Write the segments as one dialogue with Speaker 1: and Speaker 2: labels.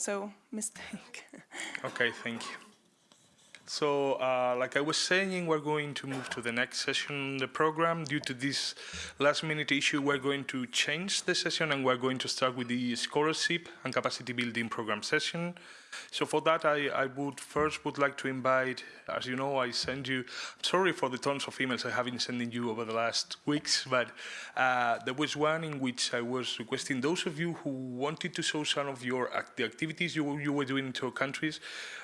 Speaker 1: so mistake.
Speaker 2: okay, thank you. So, uh, like I was saying, we're going to move to the next session in the program. Due to this last minute issue, we're going to change the session and we're going to start with the scholarship and capacity building program session. So for that, I, I would first would like to invite, as you know, I send you, sorry for the tons of emails I have been sending you over the last weeks, but uh, there was one in which I was requesting those of you who wanted to show some of your the activities you, you were doing in your countries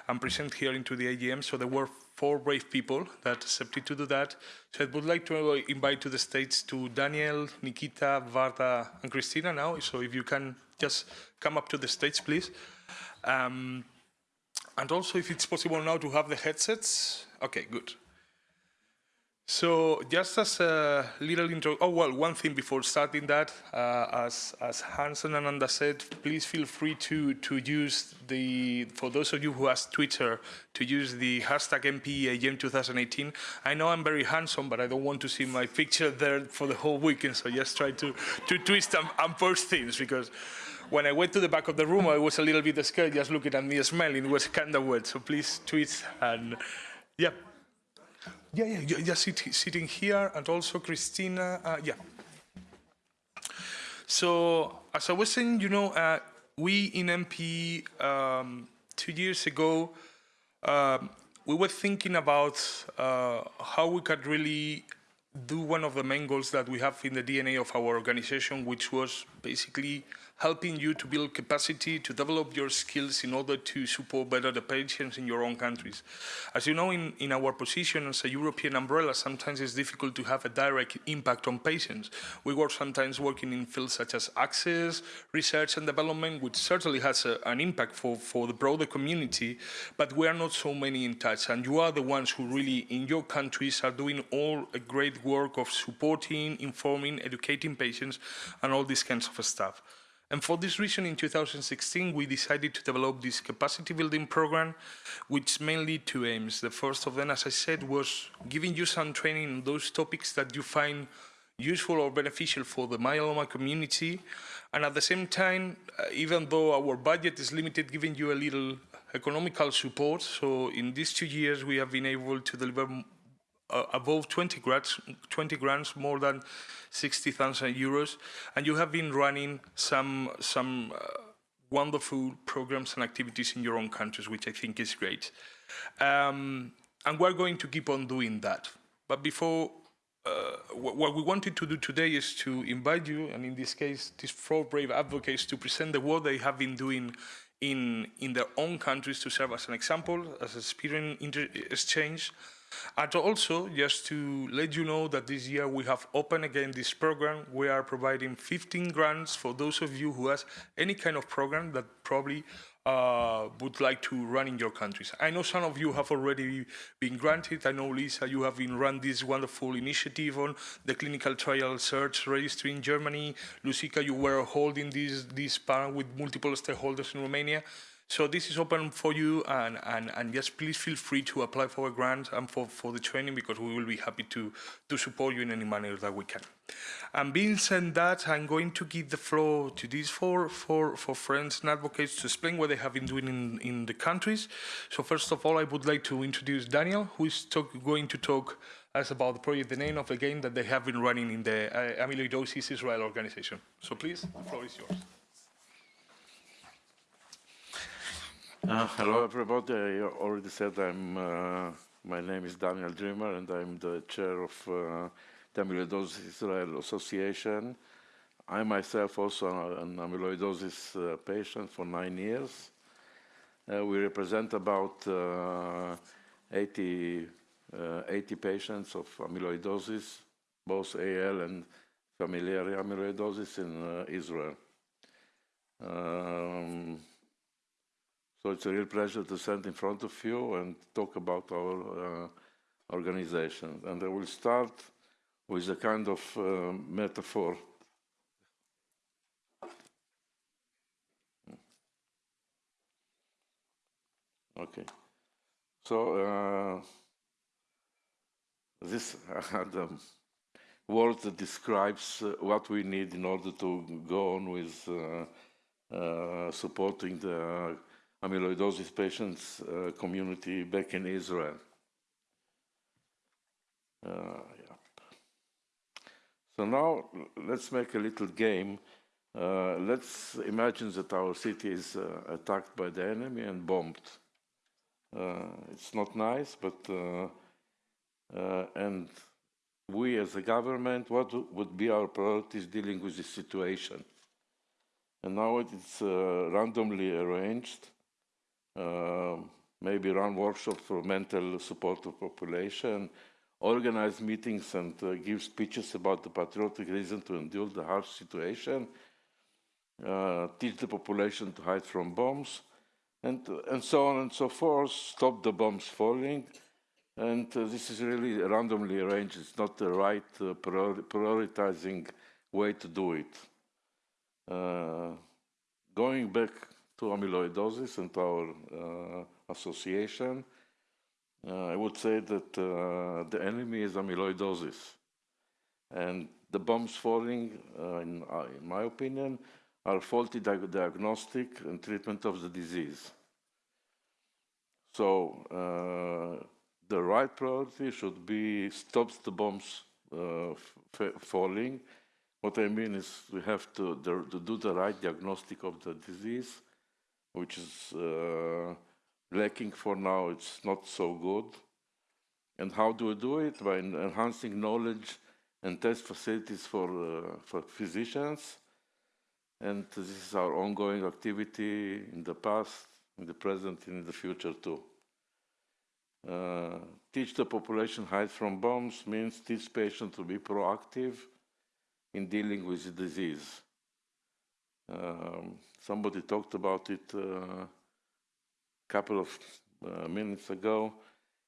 Speaker 2: and present here into the AGM. So there were four brave people that accepted to do that. So I would like to invite to the States to Daniel, Nikita, Varda, and Christina now. So if you can just come up to the stage, please. Um, and also if it's possible now to have the headsets. Okay, good. So just as a little intro, oh well, one thing before starting that, uh, as, as Hans and Ananda said, please feel free to, to use the, for those of you who has Twitter, to use the hashtag MPAGM 2018. I know I'm very handsome, but I don't want to see my picture there for the whole weekend, so just try to, to twist and, and post things because when I went to the back of the room, I was a little bit scared just looking at me smelling. It was kind of wet. So please tweet and yeah. Yeah, yeah, just sit, sitting here and also Christina, uh, yeah. So as I was saying, you know, uh, we in MP um, two years ago, um, we were thinking about uh, how we could really do one of the main goals that we have in the DNA of our organization, which was basically helping you to build capacity, to develop your skills in order to support better the patients in your own countries. As you know, in, in our position as a European umbrella, sometimes it's difficult to have a direct impact on patients. We work sometimes working in fields such as access, research and development, which certainly has a, an impact for, for the broader community, but we are not so many in touch. And you are the ones who really, in your countries, are doing all a great work of supporting, informing, educating patients, and all these kinds of stuff. And for this reason, in 2016, we decided to develop this capacity building program, which mainly two aims. The first of them, as I said, was giving you some training on those topics that you find useful or beneficial for the myeloma community. And at the same time, uh, even though our budget is limited, giving you a little economical support. So in these two years, we have been able to deliver uh, above 20 grants, 20 grants, more than 60,000 euros, and you have been running some some uh, wonderful programs and activities in your own countries, which I think is great. Um, and we're going to keep on doing that. But before, uh, what we wanted to do today is to invite you, and in this case, these four brave advocates, to present the work they have been doing in, in their own countries to serve as an example, as a experience exchange, and also, just to let you know that this year we have opened again this program. We are providing 15 grants for those of you who has any kind of program that probably uh, would like to run in your countries. I know some of you have already been granted. I know, Lisa, you have been run this wonderful initiative on the clinical trial search registry in Germany. Lucica, you were holding this, this panel with multiple stakeholders in Romania. So this is open for you and, and, and just please feel free to apply for a grant and for, for the training because we will be happy to, to support you in any manner that we can. And being said that, I'm going to give the floor to these four, four, four friends and advocates to explain what they have been doing in, in the countries. So first of all, I would like to introduce Daniel, who is talk, going to talk us about the project, the name of the game that they have been running in the uh, Amyloidosis Israel organization. So please, the floor is yours.
Speaker 3: Uh, hello, everybody. I already said I'm. Uh, my name is Daniel Dreamer, and I'm the chair of uh, the Amyloidosis Israel Association. I myself also an amyloidosis uh, patient for nine years. Uh, we represent about uh, 80, uh, 80 patients of amyloidosis, both AL and familial amyloidosis in Israel. Um, so it's a real pleasure to stand in front of you and talk about our uh, organization. And I will start with a kind of uh, metaphor. Okay. So uh, this word that describes uh, what we need in order to go on with uh, uh, supporting the amyloidosis patients uh, community back in Israel. Uh. So now let's make a little game. Uh, let's imagine that our city is uh, attacked by the enemy and bombed. Uh, it's not nice, but uh, and we as a government, what would be our priorities dealing with this situation? And now it's randomly arranged. Maybe run workshops for mental support of population, organize meetings and uh, give speeches about the patriotic reason to endure the harsh situation, uh, teach the population to hide from bombs, and, and so on and so forth, stop the bombs falling. And uh, this is really randomly arranged. It's not the right uh, priori prioritizing way to do it. Uh, going back to amyloidosis and our uh, association, uh, I would say that uh, the enemy is amyloidosis. And the bombs falling, uh, in, in, my opinion, are faulty di diagnostic and treatment of the disease. So the right priority should be stops the bombs uh, falling. What I mean is we have to, to, do the right diagnostic of the disease, which is uh, lacking for now, it's not so good. And how do we do it? By enhancing knowledge and test facilities for, uh, for physicians. And this is our ongoing activity in the past, in the present, and in the future too. Uh, teach the population hide from bombs means teach patients to be proactive in dealing with the disease. Um, somebody talked about it uh, couple of uh, minutes ago.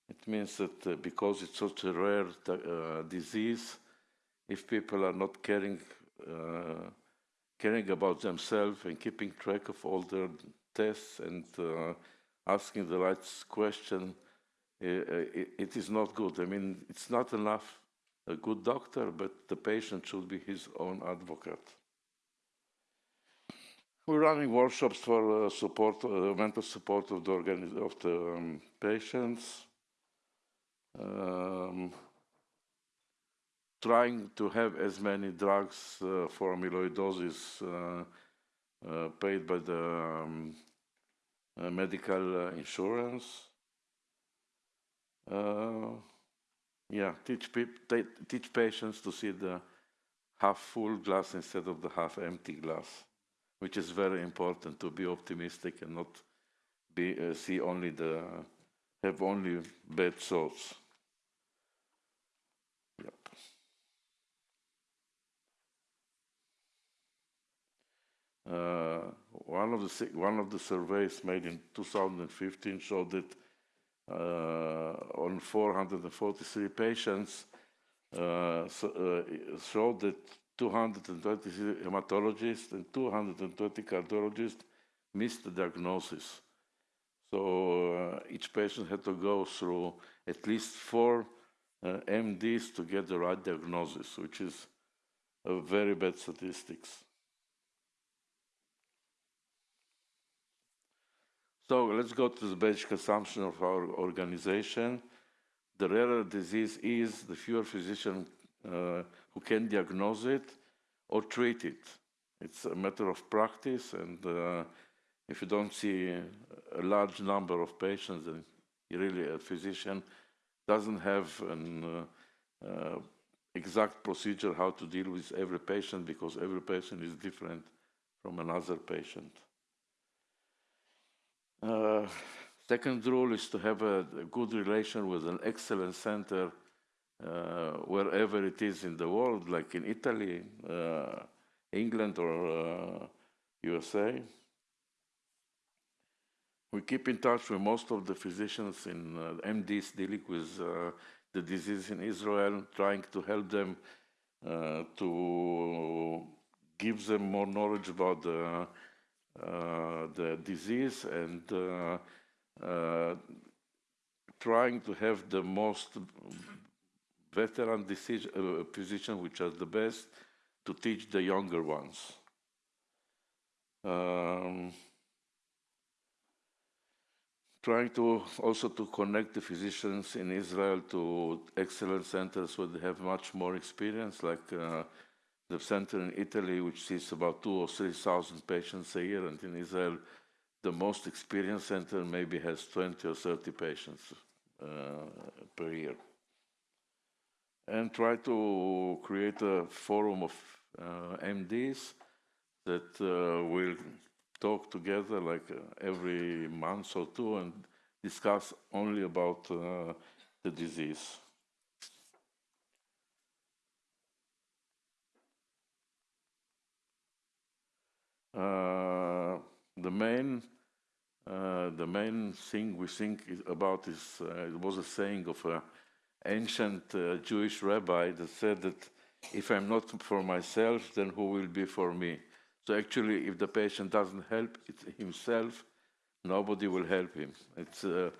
Speaker 3: It means that uh, because it's such a rare disease, if people are not caring, caring about themselves and keeping track of all their tests and asking the right question, it is not good. I mean, it's not enough a good doctor, but the patient should be his own advocate. We're running workshops for uh, support, uh, mental support of the, of the um, patients. Um, trying to have as many drugs uh, for amyloidosis uh, uh, paid by the um, uh, medical insurance. yeah, teach, teach patients to see the half full glass instead of the half empty glass which is very important to be optimistic and not be uh, see only the have only bad thoughts. Yep. Uh, one of the one of the surveys made in 2015 showed that uh, on 443 patients uh, so, uh, showed that 220 hematologists and 220 cardiologists missed the diagnosis. So uh, each patient had to go through at least four uh, MDs to get the right diagnosis, which is a very bad statistics. So let's go to the basic assumption of our organization. The rarer disease is, the fewer physicians uh, who can diagnose it or treat it. It's a matter of practice, and uh, if you don't see a large number of patients, then really a physician doesn't have an uh, uh, exact procedure how to deal with every patient because every patient is different from another patient. Uh, second rule is to have a, a good relation with an excellent center wherever it is in the world, like in Italy, uh, England, or USA. Uh, we keep in touch with most of the physicians in MDs dealing with the disease in Israel, trying to help them uh, to give them more knowledge about the, uh, the disease and uh, trying to have the most veteran decision, uh, physicians which are the best to teach the younger ones. Um, trying to also to connect the physicians in Israel to excellent centers where they have much more experience, like uh, the center in Italy, which sees about two or three thousand patients a year, and in Israel, the most experienced center maybe has 20 or 30 patients uh, per year. And try to create a forum of uh, MDs that uh, will talk together like uh, every month or two and discuss only about the disease. Uh, the main uh, the main thing we think about is uh, it was a saying of an ancient uh, Jewish rabbi that said that if I'm not for myself, then who will be for me? So actually, if the patient doesn't help himself, nobody will help him. It's uh,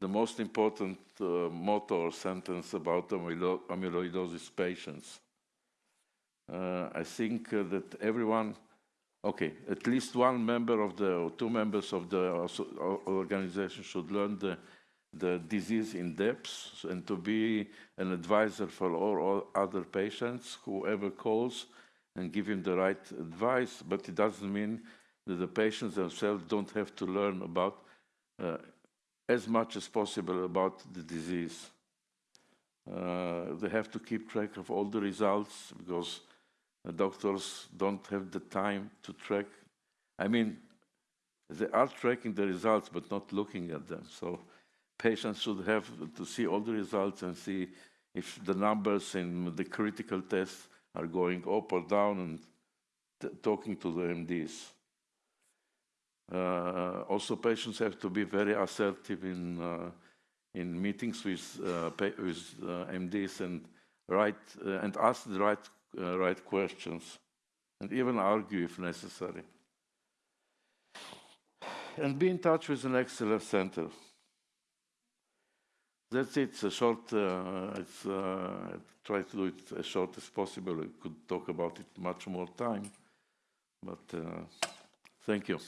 Speaker 3: the most important uh, motto or sentence about amylo amyloidosis patients. Uh, I think that everyone Okay, at least one member of the, or two members of the organization should learn the, the disease in depth and to be an advisor for all, all other patients, whoever calls, and give him the right advice, but it doesn't mean that the patients themselves don't have to learn about uh, as much as possible about the disease. Uh, they have to keep track of all the results because doctors don't have the time to track. I mean, they are tracking the results, but not looking at them. So patients should have to see all the results and see if the numbers in the critical tests are going up or down and talking to the MDs. Uh, also, patients have to be very assertive in uh, in meetings with uh, with uh, MDs and write uh, and ask the right uh, right questions and even argue if necessary. And be in touch with an excellent center. That's it. It's a short. Uh, it's uh, try to do it as short as possible. We could talk about it much more time, but uh, thank you.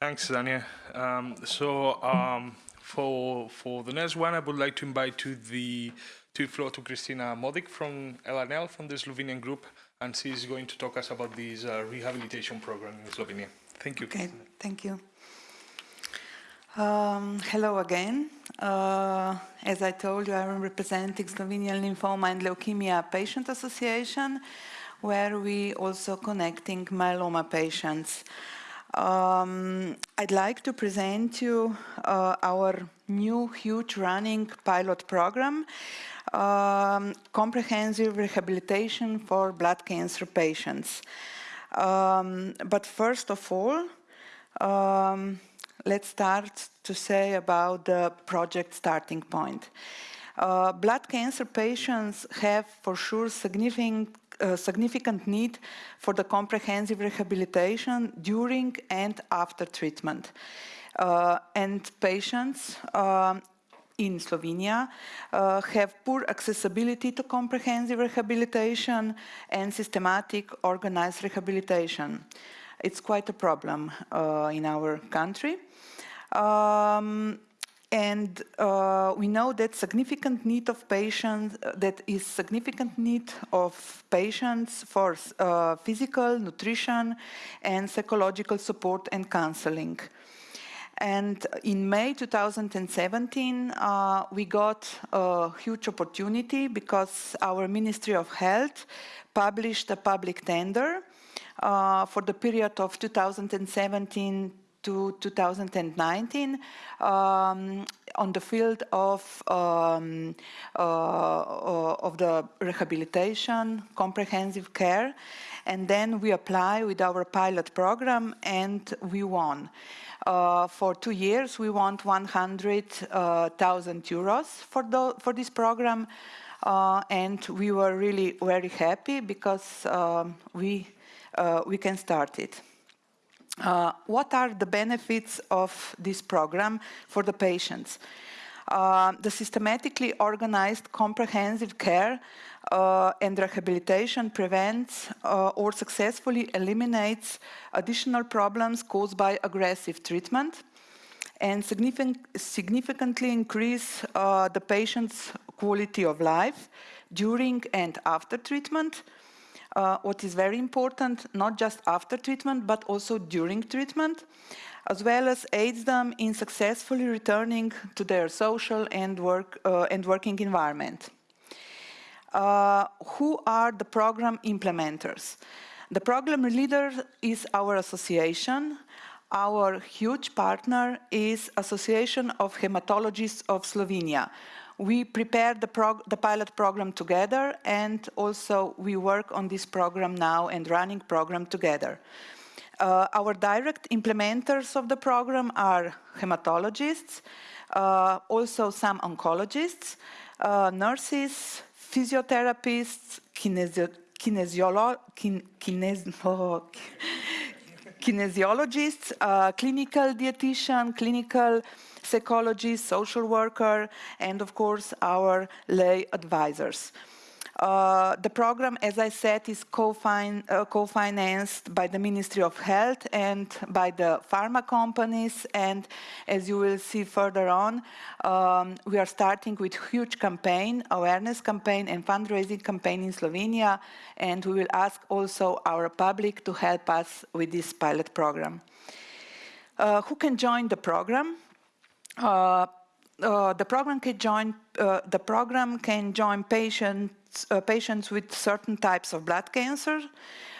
Speaker 2: Thanks, Daniel. Um, so um, for for the next one, I would like to invite to the to floor to Kristina Modic from LNL from the Slovenian group, and she's going to talk us about this uh, rehabilitation program in Slovenia. Thank you.
Speaker 1: Okay, thank you. Um, hello again. Uh, as I told you, I'm representing Slovenian Lymphoma and Leukemia Patient Association, where we also connecting myeloma patients. Um, I'd like to present you uh, our new huge running pilot program, um, comprehensive rehabilitation for blood cancer patients. Um, but first of all, um, let's start to say about the project starting point. Uh, blood cancer patients have for sure significant a significant need for the comprehensive rehabilitation during and after treatment. Uh, and patients um, in Slovenia uh, have poor accessibility to comprehensive rehabilitation and systematic organized rehabilitation. It's quite a problem uh, in our country. Um, and uh, we know that significant need of patients, uh, that is significant need of patients for uh, physical, nutrition, and psychological support and counseling. And in May 2017, uh, we got a huge opportunity because our Ministry of Health published a public tender uh, for the period of 2017 to 2019 um, on the field of, um, uh, of the rehabilitation, comprehensive care, and then we apply with our pilot program and we won. Uh, for two years, we won 100,000 uh, euros for, the, for this program, uh, and we were really very happy because um, we, uh, we can start it. Uh, what are the benefits of this program for the patients? Uh, the systematically organized comprehensive care uh, and rehabilitation prevents uh, or successfully eliminates additional problems caused by aggressive treatment and significant, significantly increase uh, the patient's quality of life during and after treatment. Uh, what is very important, not just after treatment, but also during treatment, as well as aids them in successfully returning to their social and, work, uh, and working environment. Uh, who are the program implementers? The program leader is our association. Our huge partner is Association of Hematologists of Slovenia. We prepared the, the, pilot program together and also we work on this program now and running program together. Uh, our direct implementers of the program are hematologists, uh, also some oncologists, uh, nurses, physiotherapists, kinesio oh, kinesiologists, uh, clinical dietitian, clinical psychologist, social worker, and of course our lay advisors. Uh, the program, as I said, is uh, co-financed co by the Ministry of Health and by the pharma companies. And as you will see further on, um, we are starting with huge campaign, awareness campaign and fundraising campaign in Slovenia. And we will ask also our public to help us with this pilot program. Uh, who can join the program? Uh, uh, the program can join uh, the program can join patients uh, patients with certain types of blood cancer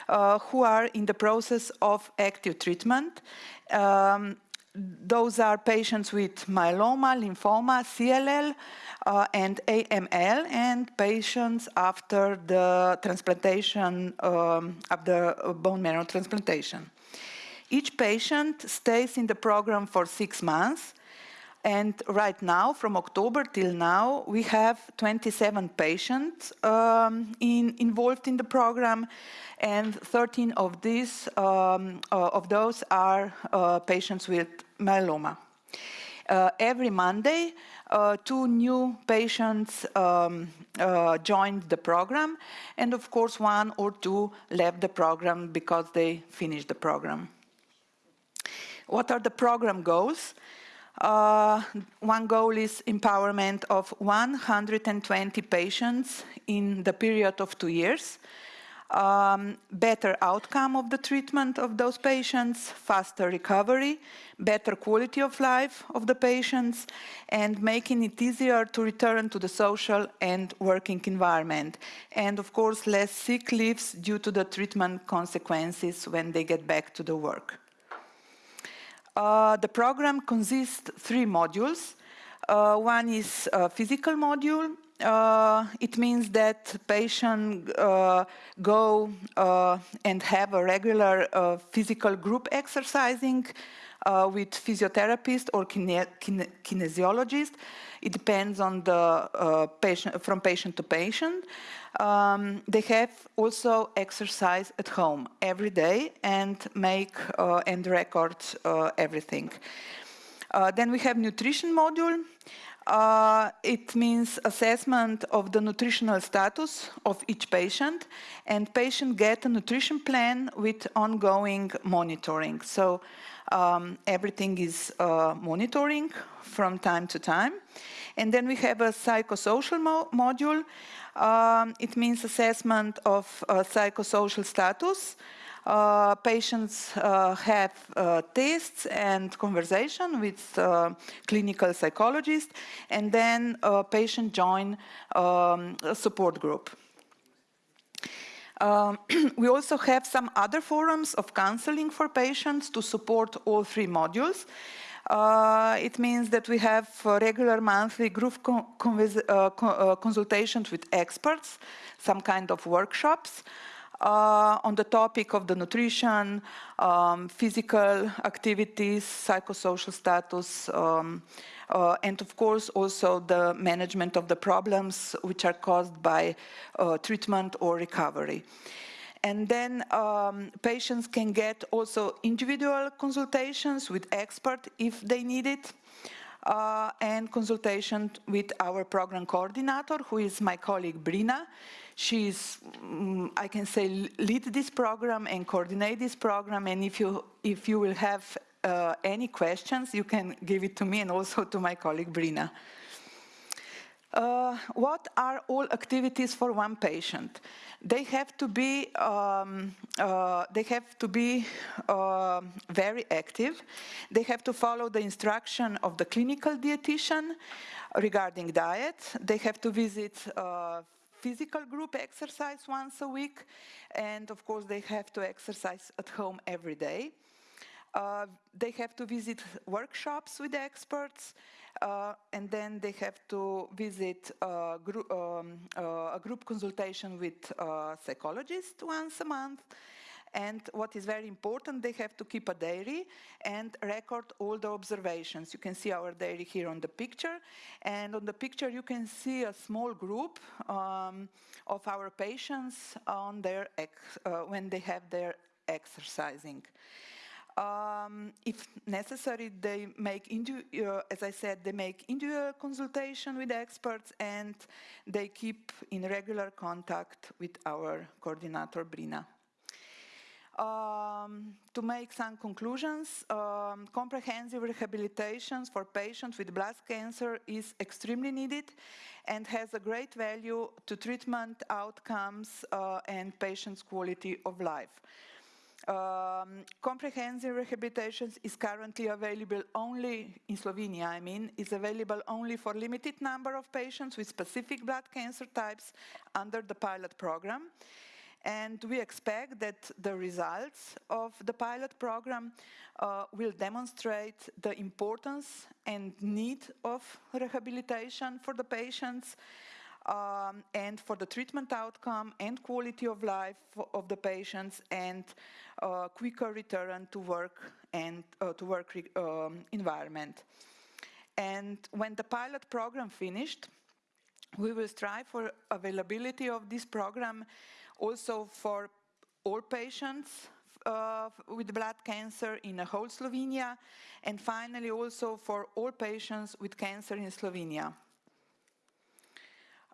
Speaker 1: uh, who are in the process of active treatment. Um, those are patients with myeloma, lymphoma, CLL, uh, and AML, and patients after the transplantation um, of the bone marrow transplantation. Each patient stays in the program for six months and right now, from October till now, we have 27 patients um, in, involved in the program, and 13 of these um, uh, of those are uh, patients with myeloma. Uh, every Monday, uh, two new patients um, uh, joined the program, and of course, one or two left the program because they finished the program. What are the program goals? Uh, one goal is empowerment of 120 patients in the period of two years. Um, better outcome of the treatment of those patients, faster recovery, better quality of life of the patients, and making it easier to return to the social and working environment. And of course, less sick leaves due to the treatment consequences when they get back to the work. Uh, the program consists three modules. Uh, one is a physical module. Uh, it means that patients uh, go uh, and have a regular physical group exercising with physiotherapist or kine kine kinesiologist. It depends on the patient, from patient to patient. Um, they have also exercise at home every day and make uh, and record uh, everything. Uh, then we have nutrition module. Uh, it means assessment of the nutritional status of each patient and patient get a nutrition plan with ongoing monitoring. So um, everything is uh, monitoring from time to time. And then we have a psychosocial mo module. Um, it means assessment of uh, psychosocial status. Uh, patients uh, have uh, tests and conversation with uh, clinical psychologists, and then a patient join um, a support group. Um, we also have some other forums of counseling for patients to support all three modules. Uh, it means that we have regular monthly group co uh, uh, consultations with experts, some kind of workshops uh, on the topic of the nutrition, um, physical activities, psychosocial status, um, uh, and of course also the management of the problems which are caused by treatment or recovery. And then um, patients can get also individual consultations with expert if they need it. uh, and consultation with our program coordinator, who is my colleague Brina. She is, mm, I can say, lead this program and coordinate this program. And if you if you will have uh, any questions, you can give it to me and also to my colleague Brina. Uh, what are all activities for one patient? They have to be um, uh, they have to be uh, very active. They have to follow the instruction of the clinical dietitian regarding diet. They have to visit uh, physical group exercise once a week, and of course they have to exercise at home every day. Uh, they have to visit workshops with the experts, uh, and then they have to visit a group, um, uh, a group consultation with a psychologist once a month. And what is very important, they have to keep a diary and record all the observations. You can see our diary here on the picture. And on the picture, you can see a small group um, of our patients on their uh, when they have their exercising. Um, if necessary, they make, uh, as I said, they make individual consultation with experts and they keep in regular contact with our coordinator, Brina. Um, to make some conclusions, um, comprehensive rehabilitation for patients with blood cancer is extremely needed and has a great value to treatment outcomes uh, and patients' quality of life. Um, comprehensive rehabilitation is currently available only in Slovenia, I mean, is available only for limited number of patients with specific blood cancer types under the pilot program. And we expect that the results of the pilot program uh, will demonstrate the importance and need of rehabilitation for the patients um, and for the treatment outcome and quality of life of the patients and uh, quicker return to work and uh, to work um, environment. And when the pilot program finished, we will strive for availability of this program also for all patients uh, with blood cancer in the whole Slovenia, and finally also for all patients with cancer in Slovenia.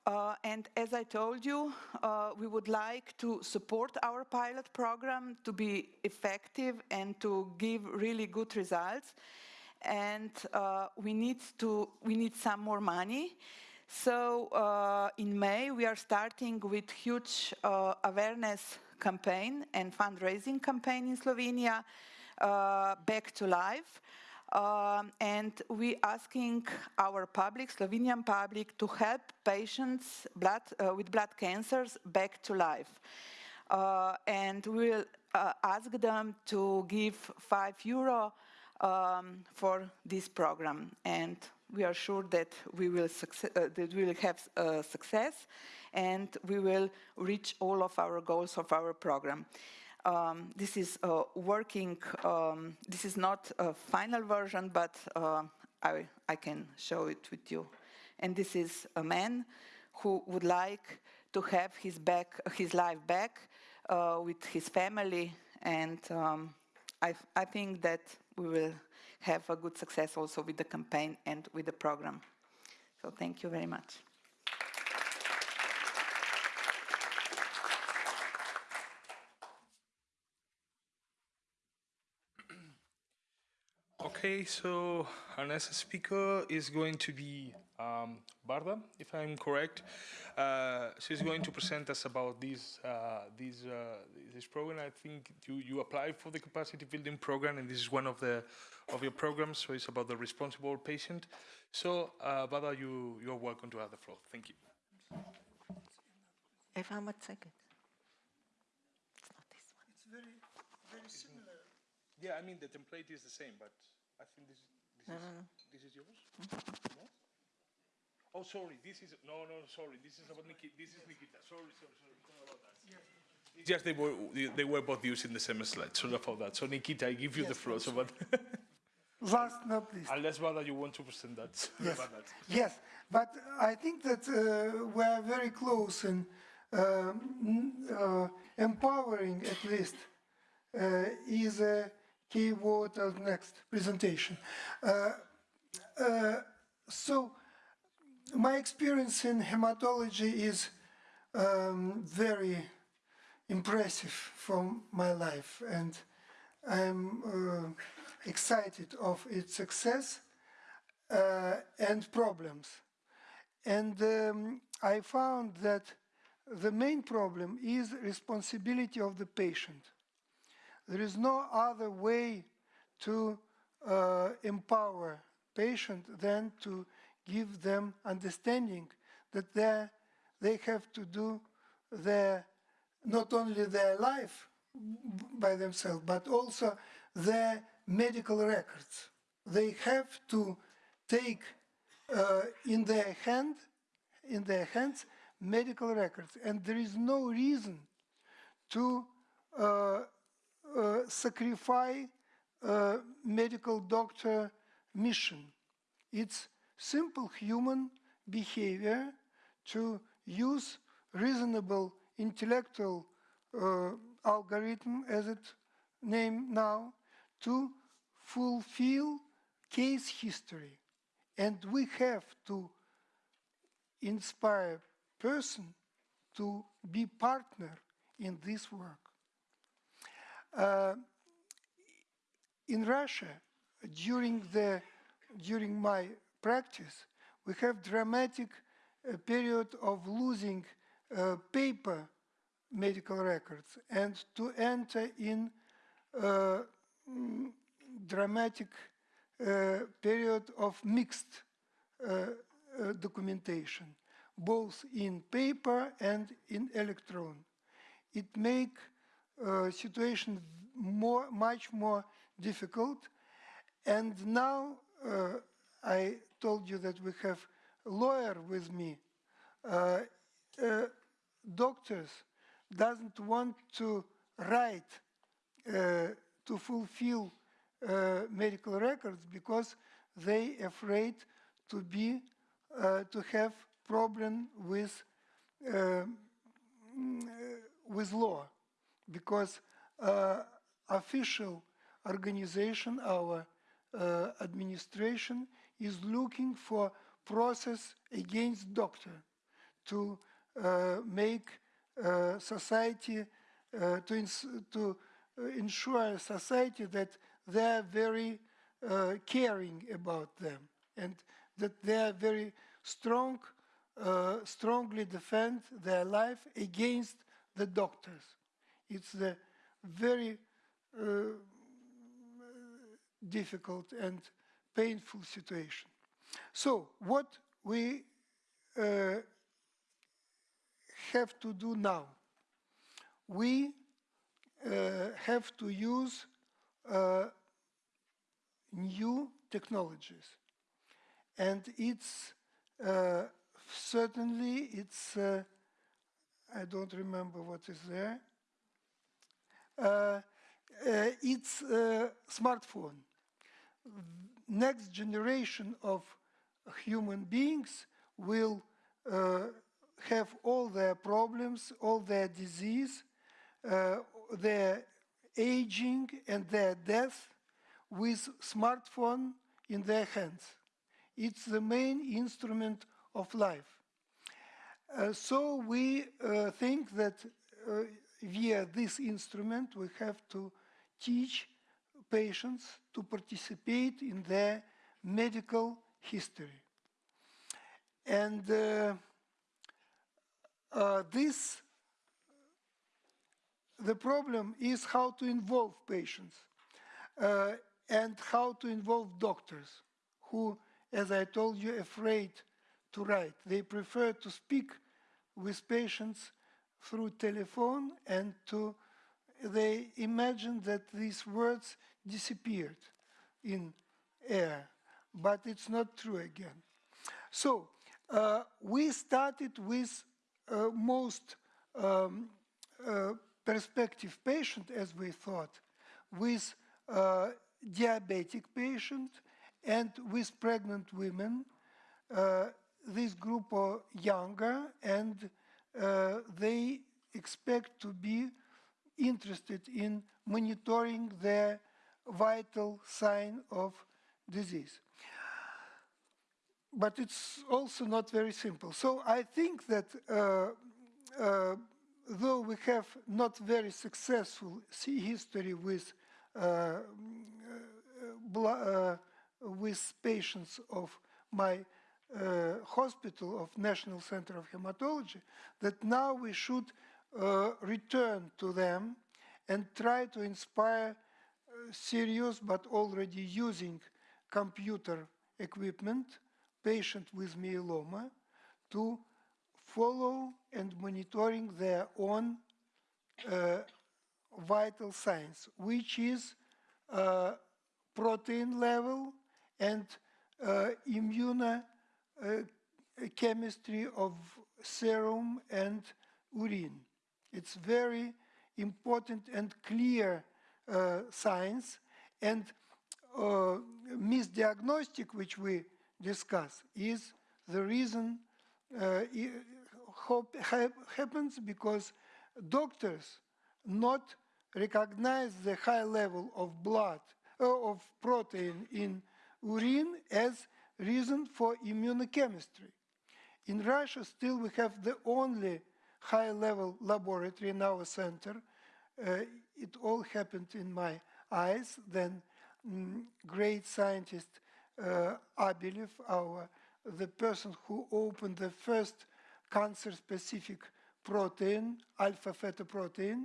Speaker 1: Uh, and as I told you, uh, we would like to support our pilot program to be effective and to give really good results. And uh, we need to we need some more money. So uh, in May we are starting with huge uh, awareness campaign and fundraising campaign in Slovenia, uh, Back to Life. Um, and we are asking our public, Slovenian public, to help patients blood, uh, with blood cancers back to life. Uh, and we'll uh, ask them to give five euro um, for this program. And we are sure that we will, uh, that we will have uh, success and we will reach all of our goals of our program. Um, this is uh, working, um, this is not a final version, but uh, I, I can show it with you. And this is a man who would like to have his, back, his life back uh, with his family. And um, I, I think that we will have a good success also with the campaign and with the program. So thank you very much.
Speaker 2: Okay, so our next speaker is going to be um, Barda, if I'm correct. Uh, she's going to present us about this uh, this uh, this program. I think you you apply for the capacity building program, and this is one of the of your programs. So it's about the responsible patient. So uh, Barda, you you're welcome to have the floor. Thank you.
Speaker 4: If how much second?
Speaker 5: It's not this one. It's very very similar.
Speaker 2: Yeah, I mean the template is the same, but I think this, this
Speaker 4: No,
Speaker 2: is
Speaker 4: no, no.
Speaker 2: this is yours. No? Oh, sorry. This is no, no. Sorry. This is about Nikita. This is Nikita. Sorry, sorry, sorry. Sorry about that. It's just they were they were both using the same slide. Sorry about that. So Nikita, I give you the floor. So, but
Speaker 5: Last but not least.
Speaker 2: unless whether you want to present that.
Speaker 5: Yes,
Speaker 2: that.
Speaker 5: yes, but I think that uh, we are very close in um, uh, empowering, at least, uh, is a key word of next presentation. Uh, uh, so my experience in hematology is um, very impressive from my life and I'm uh, excited of its success uh, and problems. And um, I found that the main problem is responsibility of the patient. There is no other way to uh, empower patient than to give them understanding that they have to do their, not only their life by themselves, but also their medical records. They have to take uh, in their hand, in their hands, medical records, and there is no reason to uh, sacrifice uh, medical doctor mission. It's simple human behavior to use reasonable intellectual uh, algorithm, as it named now, to fulfill case history. And we have to inspire person to be partner in this work. Uh, in Russia, during, the, during my practice, we have dramatic uh, period of losing uh, paper medical records and to enter in uh, mm, dramatic uh, period of mixed uh, uh, documentation, both in paper and in electron. It make situation more, much more difficult. And now uh, I told you that we have a lawyer with me. Uh, uh, doctors doesn't want to write to fulfill uh, medical records because they afraid to be uh, to have problem with uh, with law because official organization our administration is looking for process against doctor to uh, make uh, society uh, to, to ensure society that they're very uh, caring about them and that they're very strong, uh, strongly defend their life against the doctors. It's a very uh, difficult and painful situation. So what we uh, have to do now? We uh, have to use uh, new technologies. And it's uh, certainly, it's, uh, I don't remember what is there. Uh, uh it's a smartphone. Next generation of human beings will uh, have all their problems, all their disease, uh, their aging and their death with smartphone in their hands. It's the main instrument of life. Uh, so we uh, think that uh, via this instrument we have to teach patients to participate in their medical history. And uh, uh, this, the problem is how to involve patients. Uh, and how to involve doctors who, as I told you, are afraid to write. They prefer to speak with patients through telephone and to they imagine that these words disappeared in air, but it's not true again. So uh, we started with uh, most um, uh, perspective patient, as we thought, with uh, diabetic patient and with pregnant women. Uh, this group are younger and they expect to be interested in monitoring their vital sign of disease. but it's also not very simple. So I think that uh, uh, though we have not very successful history with uh, uh, with patients of my uh, hospital of National Center of Hematology, that now we should uh, return to them and try to inspire serious but already using computer equipment patient with myeloma to follow and monitoring their own uh, vital signs, which is uh, protein level and uh, immune chemistry of serum and urine. It's very important and clear uh, science and uh, misdiagnostic, which we discuss, is the reason uh, happens because doctors not recognize the high level of blood uh, of protein in urine as reason for immunochemistry. In Russia, still we have the only high-level laboratory in our center. Uh, it all happened in my eyes. Then mm, great scientist uh, Abelev, our the person who opened the first cancer-specific protein, alpha-fetoprotein,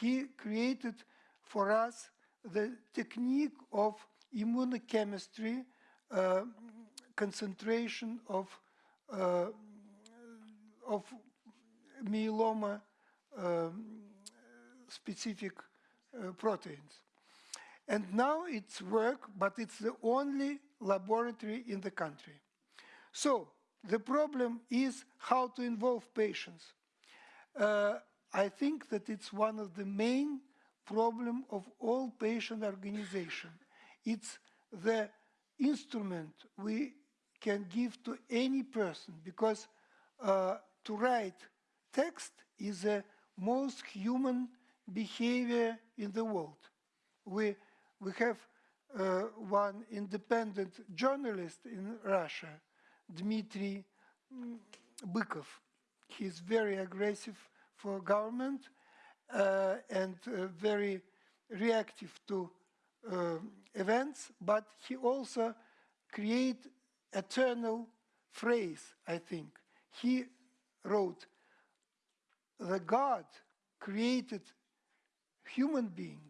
Speaker 5: he created for us the technique of immunochemistry uh, concentration of uh, of myeloma um, specific uh, proteins. And now it's work, but it's the only laboratory in the country. So the problem is how to involve patients. Uh, I think that it's one of the main problem of all patient organization. It's the instrument we can give to any person because uh, to write text is the most human behavior in the world. We, we have uh, one independent journalist in Russia, Dmitry Bykov. He's very aggressive for government uh, and uh, very reactive to uh, events, but he also create eternal phrase, I think. He wrote, the God created human being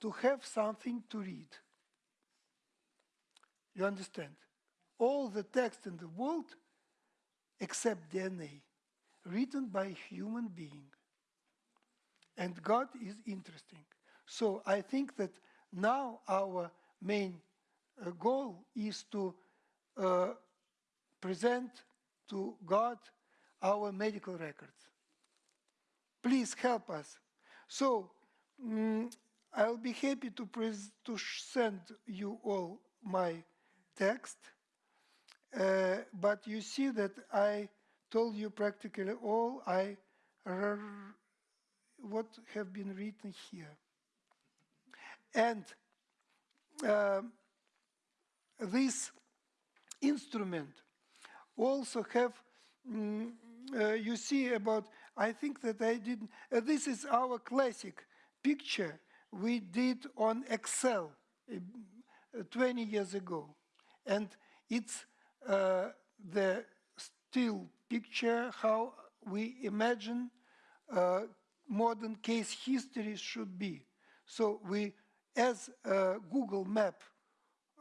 Speaker 5: to have something to read. You understand? All the text in the world, except DNA, written by human being. And God is interesting. So I think that now our main uh, goal is to uh, present to God our medical records. Please help us. So um, I'll be happy to, to send you all my text, uh, but you see that I told you practically all I what have been written here. And uh, this instrument also have, mm, uh, you see about, I think that I didn't, uh, this is our classic picture we did on Excel uh, 20 years ago. And it's uh, the still picture how we imagine uh, modern case history should be. So we, as Google map,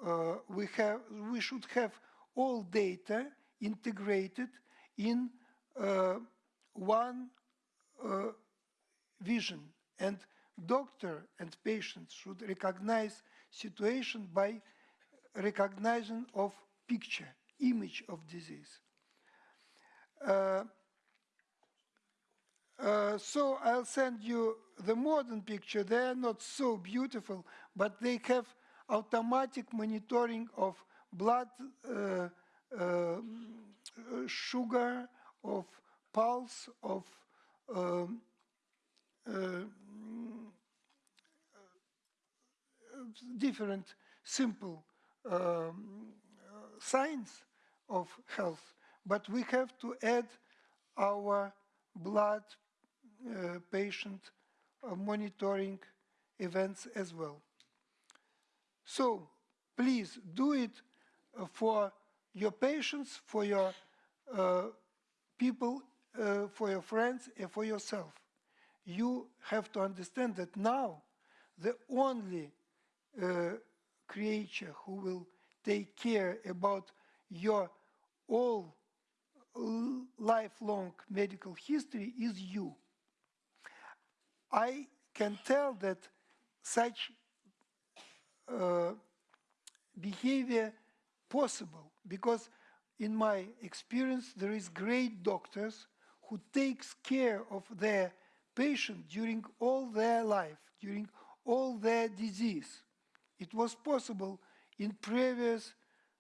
Speaker 5: uh, we, have, we should have all data integrated in uh, one uh, vision. And doctor and patients should recognize situation by recognition of picture, image of disease. Uh, uh, so I'll send you the modern picture. They are not so beautiful, but they have automatic monitoring of blood uh, uh, sugar, of pulse, of um, uh, different simple um, signs of health. But we have to add our blood uh, patient uh, monitoring events as well. So please do it for your patients, for your uh, people, uh, for your friends, and for yourself. You have to understand that now the only uh, creature who will take care about your all lifelong medical history is you. I can tell that such uh, behavior possible because in my experience there is great doctors who takes care of their patient during all their life, during all their disease. It was possible in previous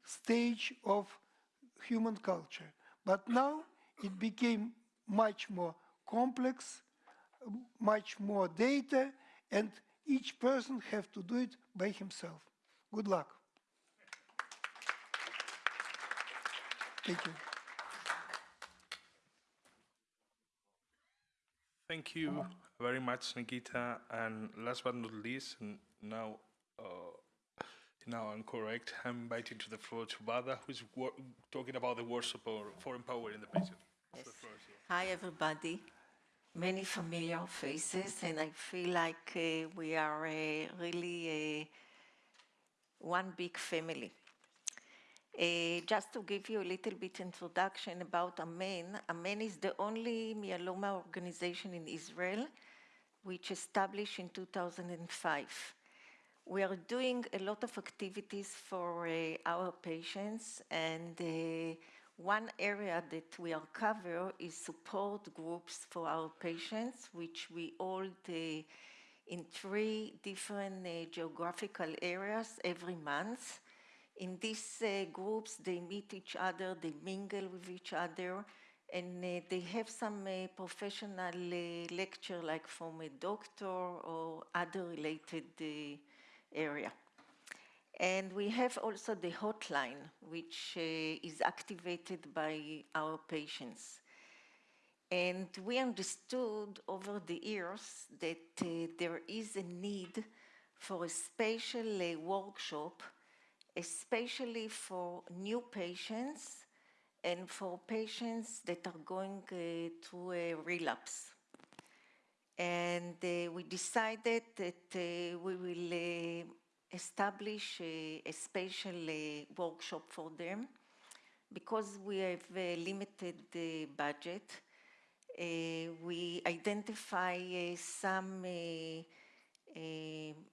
Speaker 5: stage of human culture. But now it became much more complex, much more data, and each person have to do it by himself. Good luck. Thank you.
Speaker 2: Thank you very much, Nikita. And last but not least, now, uh, now I'm correct. I'm inviting to the floor to Bada, who's talking about the workshop for empowering the patient.
Speaker 4: Yes. The Hi, everybody. Many familiar faces, and I feel like uh, we are uh, really uh, one big family. Uh, just to give you a little bit introduction about Amen, Amen is the only myeloma organization in Israel which established in 2005. We are doing a lot of activities for uh, our patients and uh, one area that we are cover is support groups for our patients, which we hold in three different geographical areas every month. In these uh, groups, they meet each other, they mingle with each other, and uh, they have some uh, professional uh, lecture like from a doctor or other related uh, area. And we have also the hotline, which uh, is activated by our patients. And we understood over the years that there is a need for a special workshop especially for new patients and for patients that are going uh, through a relapse. And uh, we decided that uh, we will uh, establish a, a special uh, workshop for them because we have a limited uh, budget. we identify some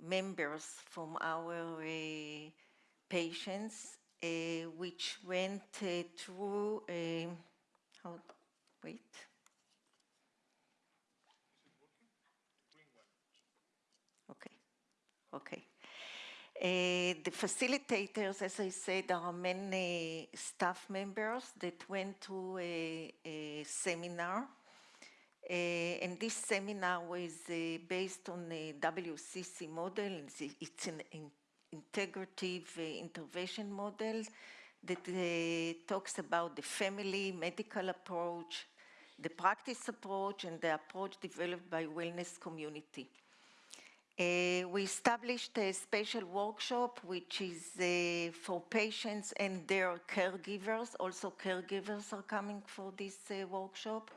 Speaker 4: members from our patients uh, which went uh, through, uh, how, wait. Okay, okay. Uh, the facilitators, as I said, are many staff members that went to a, a seminar. Uh, and this seminar was uh, based on the WCC model. It's an, an integrative uh, intervention model that uh, talks about the family medical approach, the practice approach, and the approach developed by wellness community. Uh, we established a special workshop which is uh, for patients and their caregivers. Also caregivers are coming for this uh, workshop.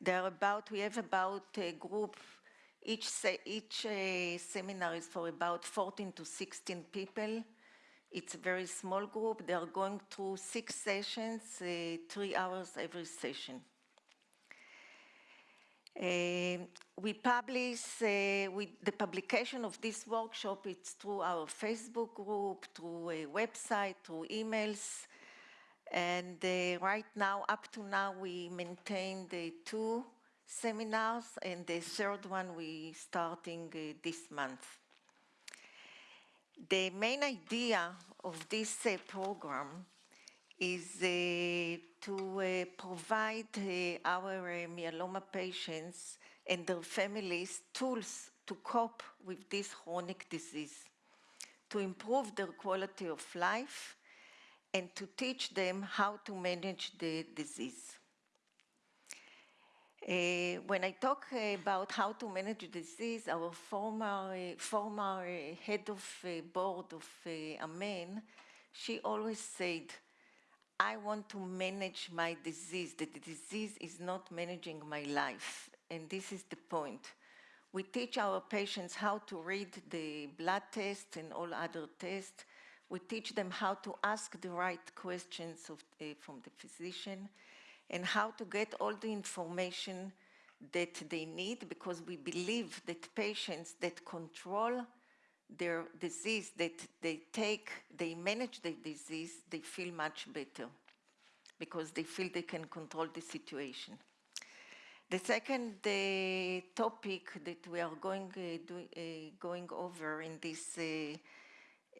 Speaker 4: There are about, we have about a group each, se each uh, seminar is for about 14 to 16 people. It's a very small group. They are going through six sessions, uh, three hours every session. Uh, we publish, uh, the publication of this workshop, it's through our Facebook group, through a website, through emails. And uh, right now, up to now, we maintain the two seminars, and the third one we starting uh, this month. The main idea of this uh, program is uh, to uh, provide uh, our myeloma patients and their families tools to cope with this chronic disease, to improve their quality of life, and to teach them how to manage the disease. Uh, when I talk about how to manage disease, our former, uh, former uh, head of board of Amen, she always said, I want to manage my disease. The disease is not managing my life. And this is the point. We teach our patients how to read the blood test and all other tests. We teach them how to ask the right questions of, from the physician and how to get all the information that they need because we believe that patients that control their disease, that they take, they manage the disease, they feel much better because they feel they can control the situation. The second uh, topic that we are going, uh, do, uh, going over in this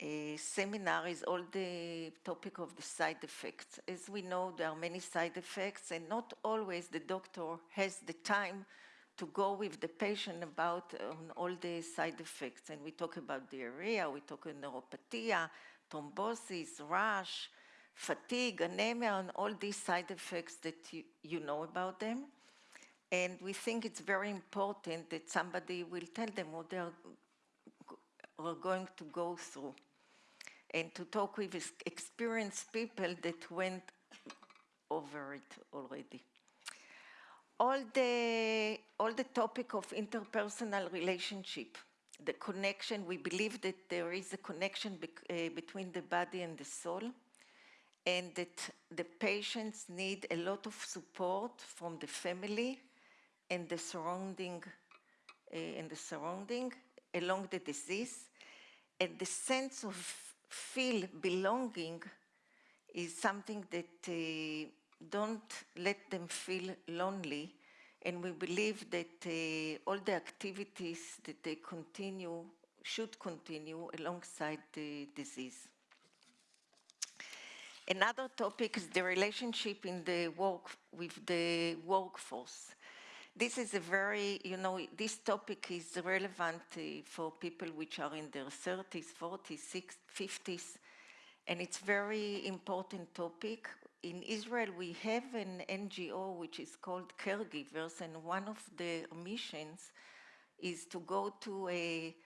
Speaker 4: uh, seminar is all the topic of the side effects. As we know, there are many side effects and not always the doctor has the time to go with the patient about um, all the side effects. And we talk about diarrhea, we talk about neuropathy, thrombosis, rash, fatigue, anemia, and all these side effects that you, you know about them. And we think it's very important that somebody will tell them what they are, are going to go through and to talk with experienced people that went over it already. All the, all the topic of interpersonal relationship, the connection, we believe that there is a connection uh, between the body and the soul and that the patients need a lot of support from the family and the surrounding uh, and the surrounding along the disease and the sense of feel belonging is something that uh, don't let them feel lonely and we believe that uh, all the activities that they continue should continue alongside the disease. Another topic is the relationship in the work with the workforce. This is a very, you know, this topic is relevant uh, for people which are in their 30s, 40s, 50s, and it's very important topic. In Israel, we have an NGO which is called Caregivers, and one of the missions is to go to a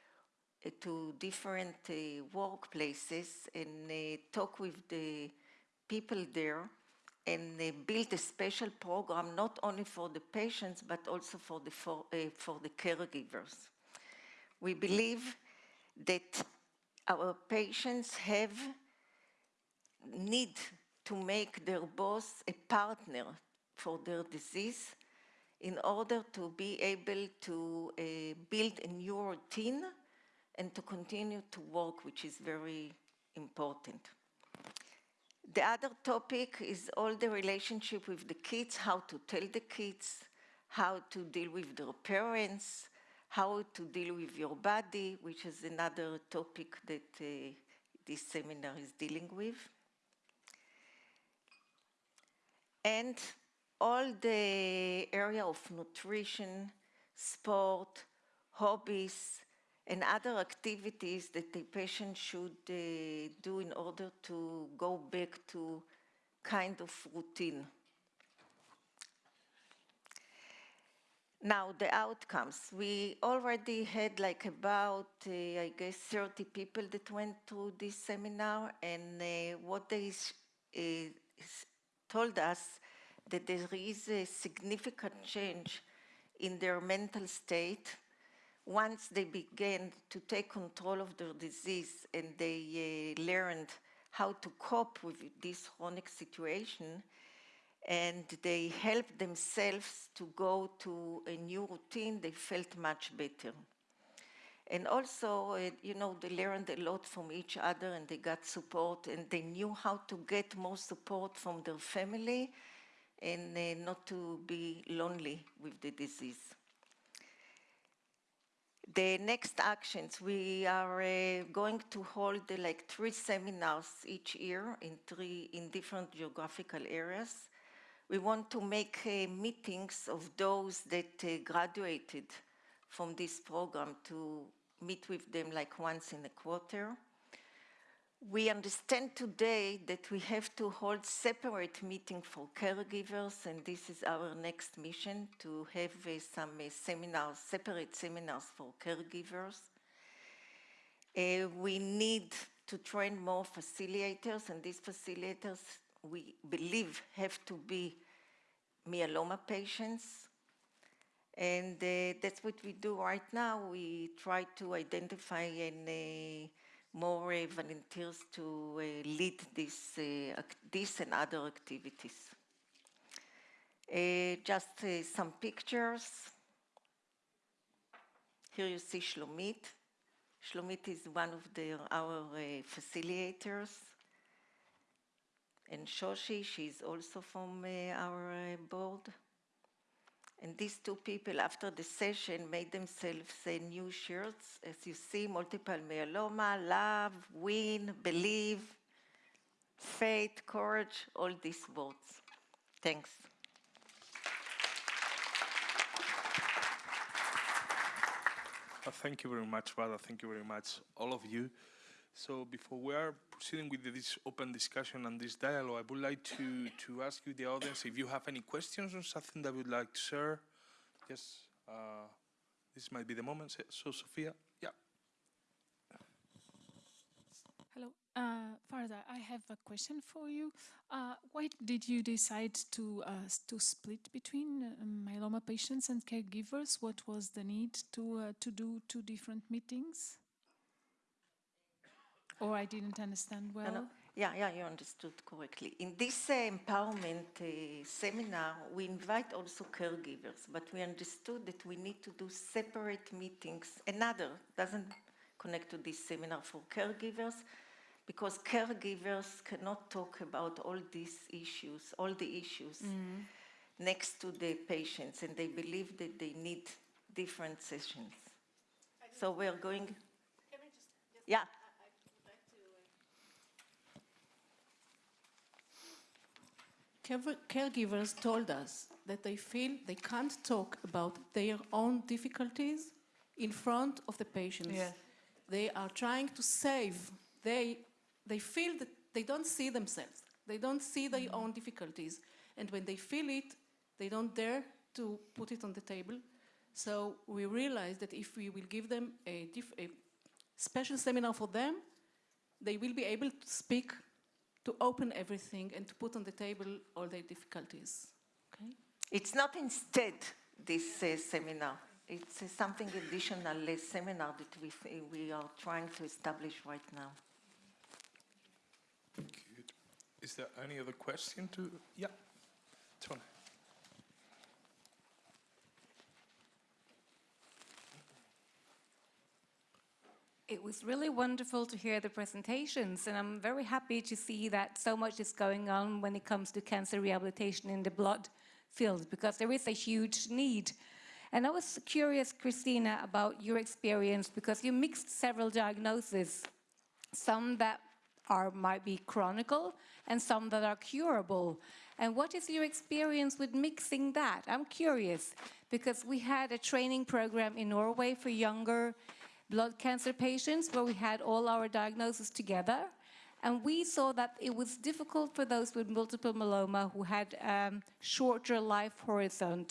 Speaker 4: to different uh, workplaces and uh, talk with the people there and they build a special program not only for the patients but also for the, for, uh, for the caregivers. We believe that our patients have need to make their boss a partner for their disease in order to be able to uh, build a new routine and to continue to work, which is very important. The other topic is all the relationship with the kids, how to tell the kids, how to deal with their parents, how to deal with your body, which is another topic that uh, this seminar is dealing with. And all the area of nutrition, sport, hobbies, and other activities that the patient should uh, do in order to go back to kind of routine. Now, the outcomes. We already had like about, uh, I guess, 30 people that went to this seminar, and uh, what they uh, told us that there is a significant change in their mental state once they began to take control of their disease and they uh, learned how to cope with this chronic situation and they helped themselves to go to a new routine, they felt much better. And also, uh, you know, they learned a lot from each other and they got support and they knew how to get more support from their family and uh, not to be lonely with the disease. The next actions, we are uh, going to hold uh, like three seminars each year in three, in different geographical areas. We want to make uh, meetings of those that uh, graduated from this program to meet with them like once in a quarter. We understand today that we have to hold separate meeting for caregivers, and this is our next mission, to have uh, some uh, seminars, separate seminars for caregivers. Uh, we need to train more facilitators, and these facilitators, we believe, have to be myeloma patients. And uh, that's what we do right now. We try to identify and more uh, volunteers to uh, lead this, uh, this and other activities. Uh, just uh, some pictures. Here you see Shlomit. Shlomit is one of the, our facilitators. And Shoshi, she's also from our board. And these two people, after the session, made themselves uh, new shirts. As you see, multiple myeloma, love, win, believe, faith, courage, all these words. Thanks.
Speaker 2: Thank you very much, Vada. Thank you very much, all of you. So before we are proceeding with this open discussion and this dialogue, I would like to, to ask you, the audience, if you have any questions or something that you would like to share. Yes, uh, this might be the moment. So, Sophia, yeah.
Speaker 6: Hello, uh, Farda. I have a question for you. Uh, why did you decide to uh, to split between uh, myeloma patients and caregivers? What was the need to uh, to do two different meetings? Or I didn't understand well.
Speaker 4: No, no. Yeah, yeah, you understood correctly. In this uh, empowerment uh, seminar, we invite also caregivers, but we understood that we need to do separate meetings. Another doesn't connect to this seminar for caregivers, because caregivers cannot talk about all these issues, all the issues next to the patients, and they believe that they need different sessions. So we are going. Yeah.
Speaker 7: Caregivers told us that they feel they can't talk about their own difficulties in front of the patients. They are trying to save. They, they feel that they don't see themselves. They don't see their mm. own difficulties. And when they feel it, they don't dare to put it on the table. So we realized that if we will give them a, diff- a special seminar for them, they will be able to speak, to open everything, and to put on the table all their difficulties. Okay?
Speaker 4: It's not instead this uh, seminar. It's uh, something additional uh, seminar that we, f- we are trying to establish right now.
Speaker 2: Good. Is there any other question to? Yeah, Tony.
Speaker 8: It was really wonderful to hear the presentations, and I'm very happy to see that so much is going on when it comes to cancer rehabilitation in the blood field, because there is a huge need. And I was curious, Christina, about your experience, because you mixed several diagnoses, some that are might be chronical and some that are curable. And what is your experience with mixing that? I'm curious, because we had a training program in Norway for younger blood cancer patients where we had all our diagnoses together. And we saw that it was difficult for those with multiple myeloma who had um, shorter life horizon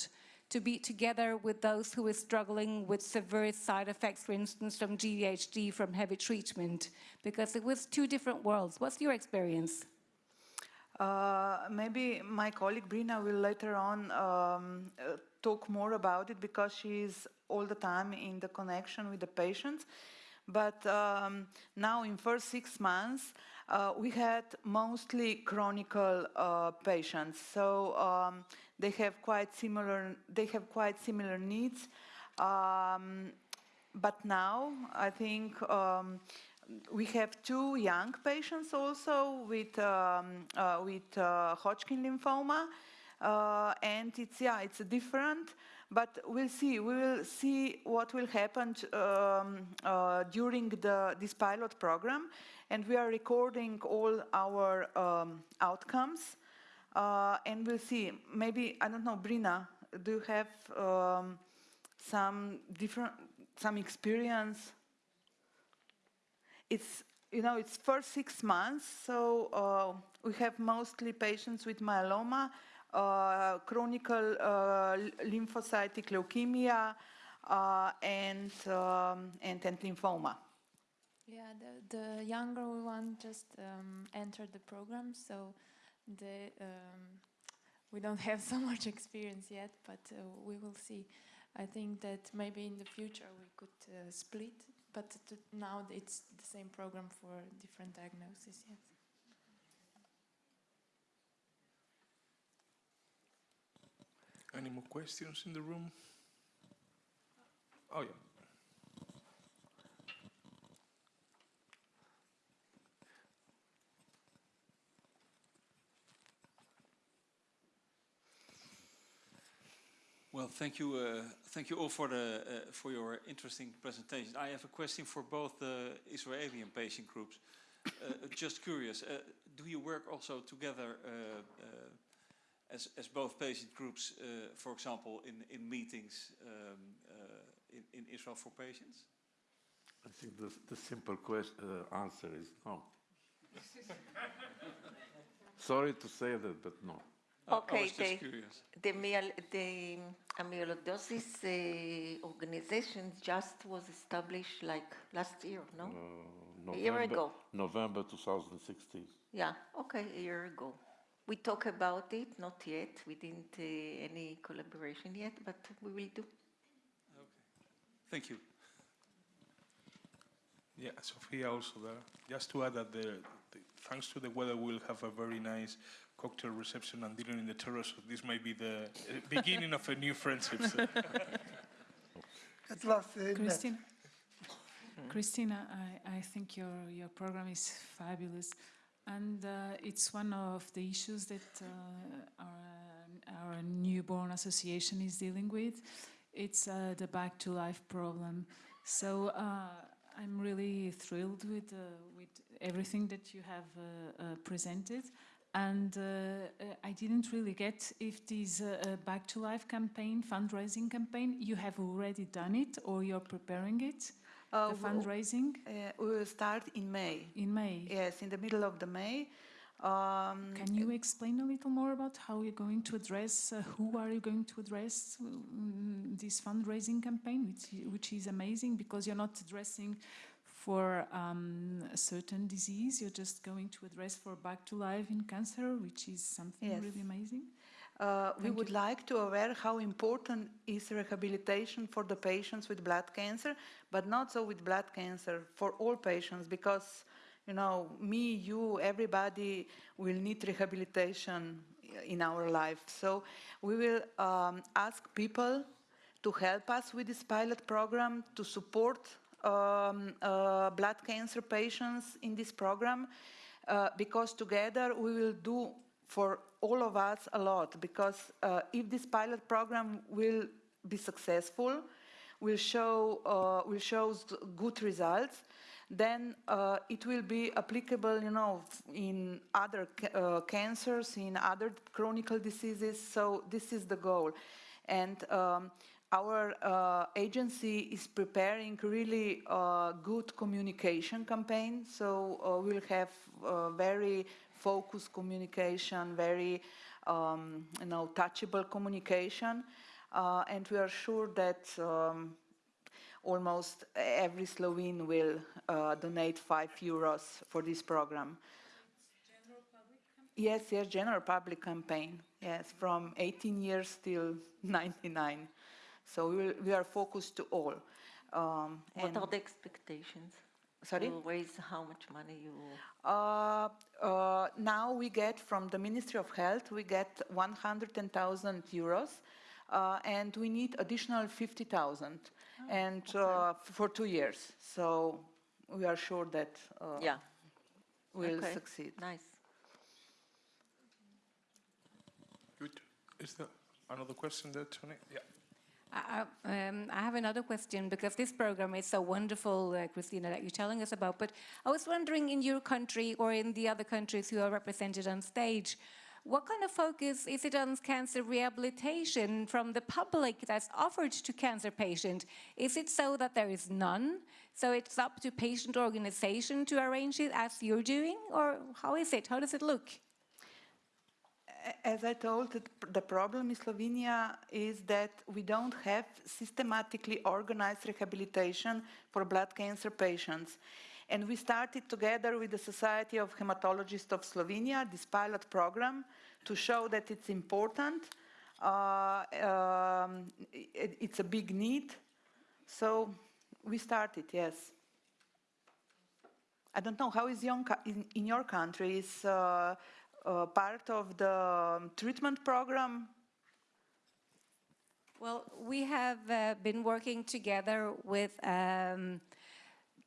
Speaker 8: to be together with those who were struggling with severe side effects, for instance, from GVHD, from heavy treatment, because it was two different worlds. What's your experience?
Speaker 1: Uh, maybe my colleague Brina will later on um, uh, talk more about it because she is all the time in the connection with the patients. But um, now in first six months, uh, we had mostly chronic uh, patients. So um, they have quite similar, they have quite similar needs. Um, but now I think um, we have two young patients also with um, uh, with uh, Hodgkin lymphoma, uh, and it's yeah it's different. But we'll see. We will see what will happen um, uh, during the this pilot program, and we are recording all our um, outcomes, uh, and we'll see. Maybe I don't know, Brina, do you have um, some different some experience? it's you know, it's for six months, so uh, we have mostly patients with myeloma, chronic uh, lymphocytic leukemia, uh, and, um, and, and lymphoma.
Speaker 9: Yeah, the, the younger one just um, entered the program, so the, um, we don't have so much experience yet, but uh, we will see. I think that maybe in the future we could uh, split, but now it's the same program for different diagnoses. Yes.
Speaker 2: Any more questions in the room? Oh, yeah.
Speaker 10: Well, thank you, uh, thank you all for the uh, for your interesting presentation. I have a question for both the Israeli and patient groups. Uh, just curious, uh, do you work also together uh, uh, as as both patient groups, for example, in in meetings um, in, in Israel for patients?
Speaker 3: I think the, the simple question, answer is no. Sorry to say that, but no.
Speaker 4: Okay,
Speaker 10: I was just
Speaker 4: the,
Speaker 10: curious.
Speaker 4: the, myel- the amyloidosis uh, organization just was established like last year, no?
Speaker 3: Uh,
Speaker 4: A year ago.
Speaker 3: November 2016.
Speaker 4: Yeah, okay, a year ago. We talk about it, not yet. We didn't uh, any collaboration yet, but we will do.
Speaker 10: Okay. Thank you.
Speaker 2: Yeah, Sophia also there. Just to add that the, the, thanks to the weather, we'll have a very nice cocktail reception and dinner in the terrace. So this might be the uh, beginning of a new friendship. So.
Speaker 5: At last, uh.
Speaker 6: Christina, Christina, I, I think your, your program is fabulous. And uh, it's one of the issues that uh, our, our newborn association is dealing with. It's uh, the back to life problem. So uh, I'm really thrilled with, uh, with everything that you have uh, presented. And I didn't really get if this Back to Life campaign, fundraising campaign, you have already done it or you're preparing it,
Speaker 1: Uh,
Speaker 6: the fundraising
Speaker 1: Uh, we will start in May.
Speaker 6: in May.
Speaker 1: Yes, in the middle of the May. Um,
Speaker 6: Can you explain a little more about how you're going to address, uh, who are you going to address mm, this fundraising campaign, which, which is amazing because you're not addressing for um, a certain disease, you're just going to address for back to life in cancer, which is something
Speaker 1: Yes.
Speaker 6: really amazing.
Speaker 1: Uh, we would
Speaker 6: you.
Speaker 1: like to aware how important is rehabilitation for the patients with blood cancer, but not so with blood cancer, for all patients, because, you know, me, you, everybody will need rehabilitation in our life. So we will um, ask people to help us with this pilot program, to support um, uh, blood cancer patients in this program, uh, because together we will do for all of us a lot because uh, if this pilot program will be successful, will show uh, will show good results, then uh, it will be applicable, you know, in other ca- uh, cancers, in other chronic diseases. So this is the goal, and. Um, our uh, agency is preparing really uh, good communication campaign, so uh, we'll have uh, very focused communication, very um, you know touchable communication, uh, and we are sure that um, almost every Slovene will uh, donate five euros for this program. Yes, yes, general public campaign. Yes, from 18 years till 99. So we, will, we are focused to all. Um,
Speaker 4: What are the expectations?
Speaker 1: Sorry?
Speaker 4: You raise how much money you...
Speaker 1: Uh, uh, now we get from the Ministry of Health, we get 110,000 euros, uh, and we need additional 50,000, and uh, for two years. So we are sure that uh,
Speaker 4: Yeah,
Speaker 1: we'll
Speaker 4: okay.
Speaker 1: succeed.
Speaker 4: nice.
Speaker 2: Good. Is there another question there, Tony? Yeah.
Speaker 8: I, um, I have another question because this program is so wonderful, uh, Christina, that you're telling us about. But I was wondering, in your country or in the other countries who are represented on stage, what kind of focus is it on cancer rehabilitation from the public that's offered to cancer patients? Is it so that there is none? So it's up to patient organization to arrange it as you're doing? Or how is it? How does it look?
Speaker 1: As I told, the problem in Slovenia is that we don't have systematically organized rehabilitation for blood cancer patients. And we started together with the Society of Hematologists of Slovenia, this pilot program, to show that it's important. Uh, um, it, it's a big need. So we started, yes. I don't know, how is young in, in your country? Is uh, uh, part of the um, treatment program?
Speaker 8: Well, we have uh, been working together with um,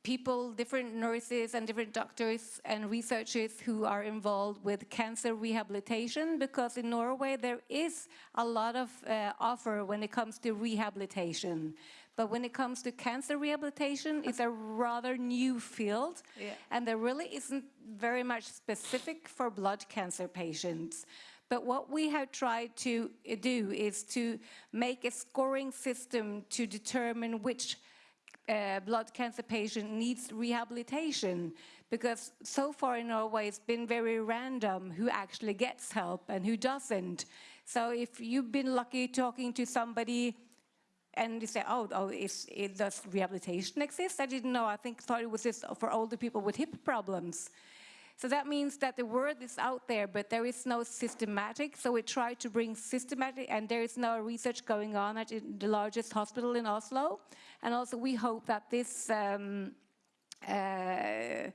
Speaker 8: people, different nurses and different doctors and researchers who are involved with cancer rehabilitation because in Norway there is a lot of uh, offer when it comes to rehabilitation. But when it comes to cancer rehabilitation, it's a rather new field
Speaker 1: Yeah.
Speaker 8: and there really isn't very much specific for blood cancer patients. But what we have tried to uh, do is to make a scoring system to determine which uh, blood cancer patient needs rehabilitation because so far in Norway it's been very random who actually gets help and who doesn't. So if you've been lucky talking to somebody and you say, oh, oh is, does rehabilitation exist? I didn't know. I think thought it was just for older people with hip problems. So that means that the word is out there, but there is no systematic. So we try to bring systematic, and there is no research going on at the largest hospital in Oslo. And also we hope that this um, uh,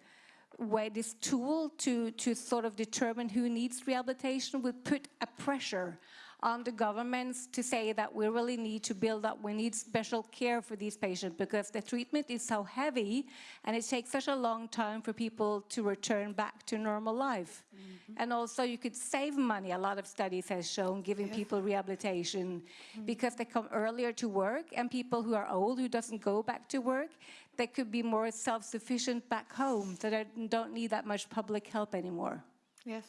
Speaker 8: way, this tool to, to sort of determine who needs rehabilitation will put a pressure on the governments to say that we really need to build up, we need special care for these patients because the treatment is so heavy and it takes such a long time for people to return back to normal life. Mm -hmm. And also you could save money, a lot of studies has shown, giving yes. people rehabilitation mm -hmm. because they come earlier to work and people who are old, who doesn't go back to work, they could be more self-sufficient back home, so they don't need that much public help anymore.
Speaker 1: Yes,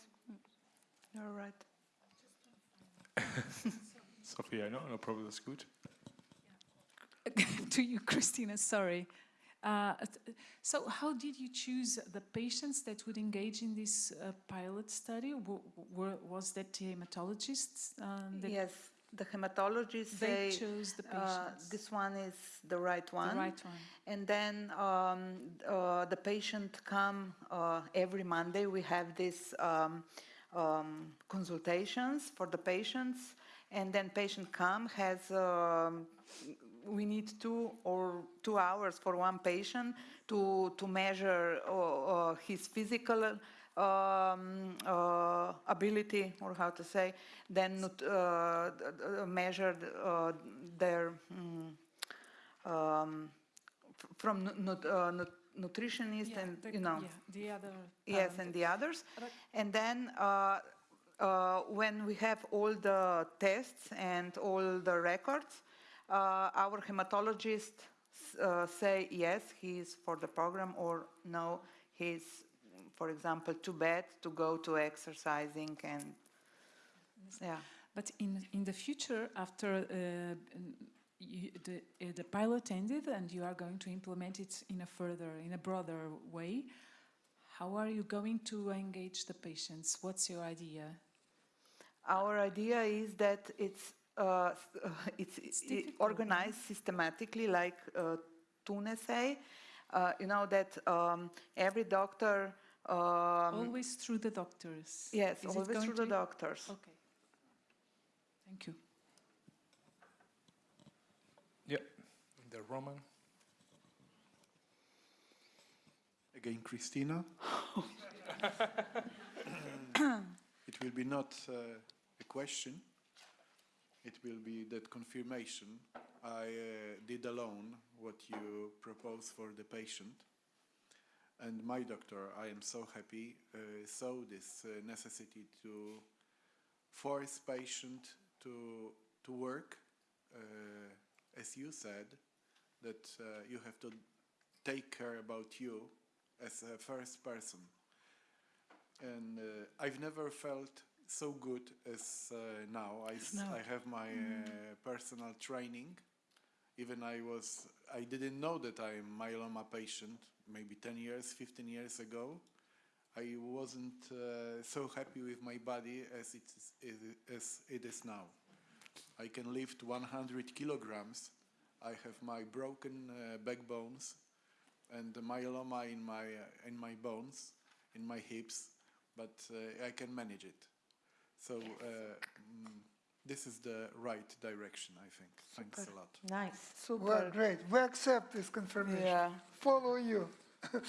Speaker 1: you're right.
Speaker 11: Sophia, no, no problem, that's good.
Speaker 6: to you, Christina, sorry. Uh, so how did you choose the patients that would engage in this uh, pilot study? W was that the hematologists?
Speaker 1: Uh, yes, the hematologists
Speaker 6: they say, chose the
Speaker 1: uh,
Speaker 6: patients.
Speaker 1: this one is the right one.
Speaker 6: The right one.
Speaker 1: And then um, uh, the patient come uh, every Monday. We have this um, um, consultations for the patients and then patient come has um, we need two or two hours for one patient to to measure uh, uh, his physical um, uh, ability or how to say then uh, measure uh, their um, from not, uh, nut, nutritionist
Speaker 6: yeah,
Speaker 1: and
Speaker 6: the,
Speaker 1: you know
Speaker 6: yeah, the other
Speaker 1: yes and the others. And then uh, uh, when we have all the tests and all the records uh, our hematologists uh, say yes he's for the program or no he's for example too bad to go to exercising and yeah.
Speaker 6: But in in the future after uh, you, the, uh, the pilot ended and you are going to implement it in a further, in a broader way. How are you going to engage the patients? What's your idea?
Speaker 1: Our idea is that it's uh, it's, it's it organized systematically, like uh, Tune say. Uh, you know that um, every doctor. Um,
Speaker 6: always through the doctors.
Speaker 1: Yes, is always through the doctors.
Speaker 6: Okay. Thank you.
Speaker 11: The Roman.
Speaker 12: Again, Christina. it will be not uh, a question. It will be that confirmation. I uh, did alone what you propose for the patient. And my doctor, I am so happy, uh, saw this uh, necessity to force patient to, to work, uh, as you said, that uh, you have to take care about you as a first person. And uh, I've never felt so good as uh, now. I,
Speaker 1: now.
Speaker 12: I have my uh, personal training. Even I was, I didn't know that I'm myeloma patient maybe 10 years, 15 years ago. I wasn't uh, so happy with my body as it is- as it is now. I can lift 100 kilograms. I have my broken uh, backbones and the myeloma in my uh, in my bones, in my hips, but uh, I can manage it. So uh, mm, this is the right direction, I think. Thanks a lot.
Speaker 4: Nice.
Speaker 1: Super.
Speaker 5: Well, great. We accept this confirmation.
Speaker 1: Yeah.
Speaker 5: Follow you.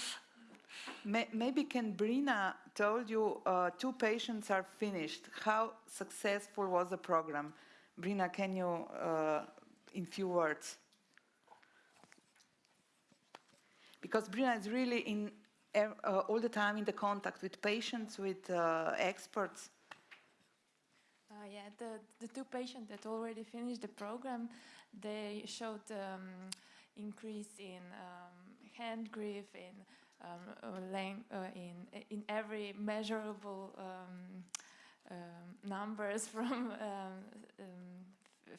Speaker 1: Maybe can Brina told you uh, two patients are finished. How successful was the program? Brina, can you, uh, in few words? Because Brina is really in uh, all the time in the contact with patients, with uh, experts.
Speaker 9: Uh, yeah, the, the two patients that already finished the program, they showed um, increase in um, hand grip, in um, uh, length, uh, in in every measurable um, um, numbers from um,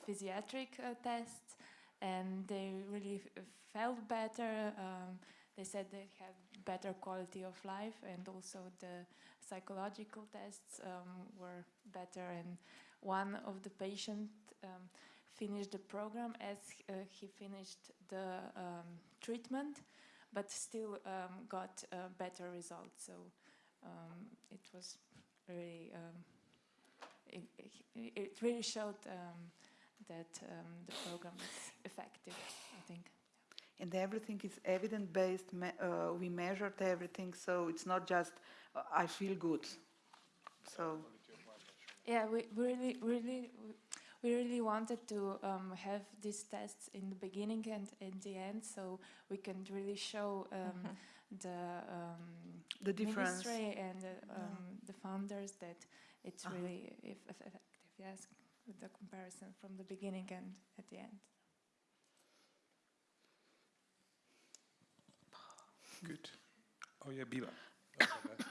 Speaker 9: physiatric uh, tests, and they really felt better. Um, they said they had better quality of life, and also the psychological tests um, were better. And one of the patients um, finished the program as uh, he finished the um, treatment, but still um, got uh, better results. So um, it was really, um, it, it, really showed that um, the program is effective. I think.
Speaker 1: And everything is evidence-based. Me- uh, we measured everything, so it's not just uh, I feel good. So
Speaker 9: Yeah, we we really, really, we really wanted to um, have these tests in the beginning and in the end, so we can really show um, the um,
Speaker 1: The difference.
Speaker 9: ministry and the, um, the founders that it's
Speaker 1: Uh-huh.
Speaker 9: really if, if effective. Yes, with the comparison from the beginning and at the end.
Speaker 11: Good. Oh yeah, Biba. That's.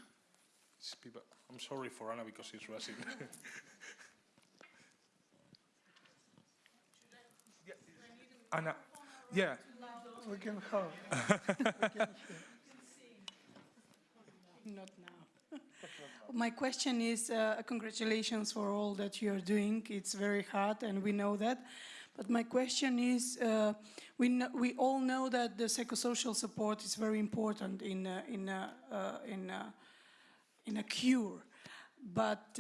Speaker 11: It's Biba. I'm sorry for Anna because she's rushing. Yeah, Anna, yeah,
Speaker 5: We can help.
Speaker 13: Not now. My question is, uh, congratulations for all that you're doing. It's very hard, and we know that. But my question is, uh, we, kn- we all know that the psychosocial support is very important in, uh, in, uh, uh, in, uh, in a cure. But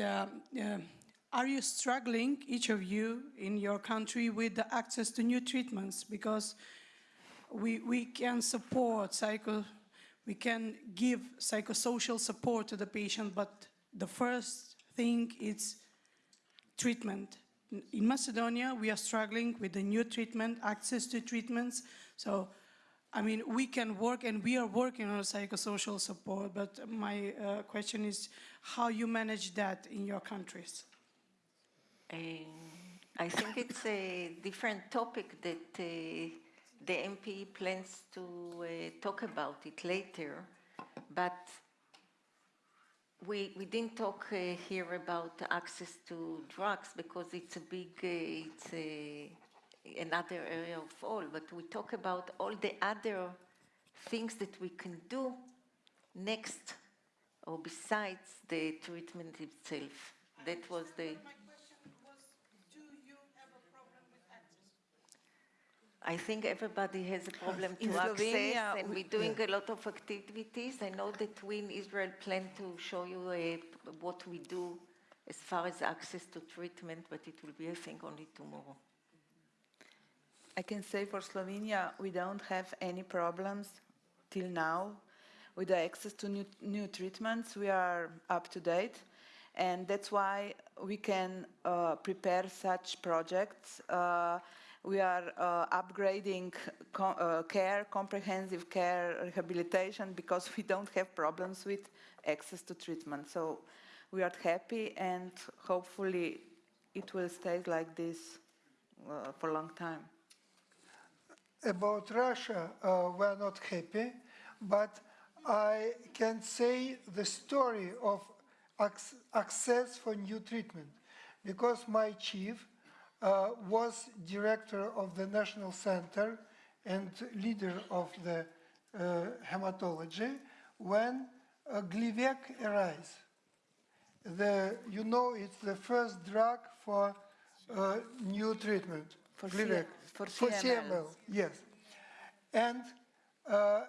Speaker 13: are you struggling, each of you in your country, with the access to new treatments? Because we, we can support psycho, we can give psychosocial support to the patient, but the first thing is treatment. In Macedonia, we are struggling with the new treatment, access to treatments. So, I mean, we can work and we are working on psychosocial support, but my uh, question is how you manage that in your countries.
Speaker 4: Um, I think it's a different topic that uh, the MP plans to uh, talk about it later, but we, we didn't talk uh, here about access to drugs because it's a big, uh, it's a, another area of all, but we talk about all the other things that we can do next or besides the treatment itself. That was the. I think everybody has a problem to access, and
Speaker 1: we-
Speaker 4: we're doing a lot of activities. I know that we in Israel plan to show you uh, what we do as far as access to treatment, but it will be, I think, only tomorrow.
Speaker 1: I can say for Slovenia, we don't have any problems till now with the access to new, new treatments. We are up to date, and that's why we can uh, prepare such projects. Uh, we are uh, upgrading co- uh, care, comprehensive care, rehabilitation, because we don't have problems with access to treatment. So we are happy, and hopefully it will stay like this uh, for a long time.
Speaker 5: About Russia, uh, we're not happy, but I can say the story of access for new treatment because my chief uh, was director of the National Center and leader of the uh, hematology when uh, Glivec arise. The, you know, it's the first drug for uh, new treatment.
Speaker 1: For
Speaker 5: Glivec.
Speaker 1: For
Speaker 5: for
Speaker 1: CML.
Speaker 5: CML, yes. And uh,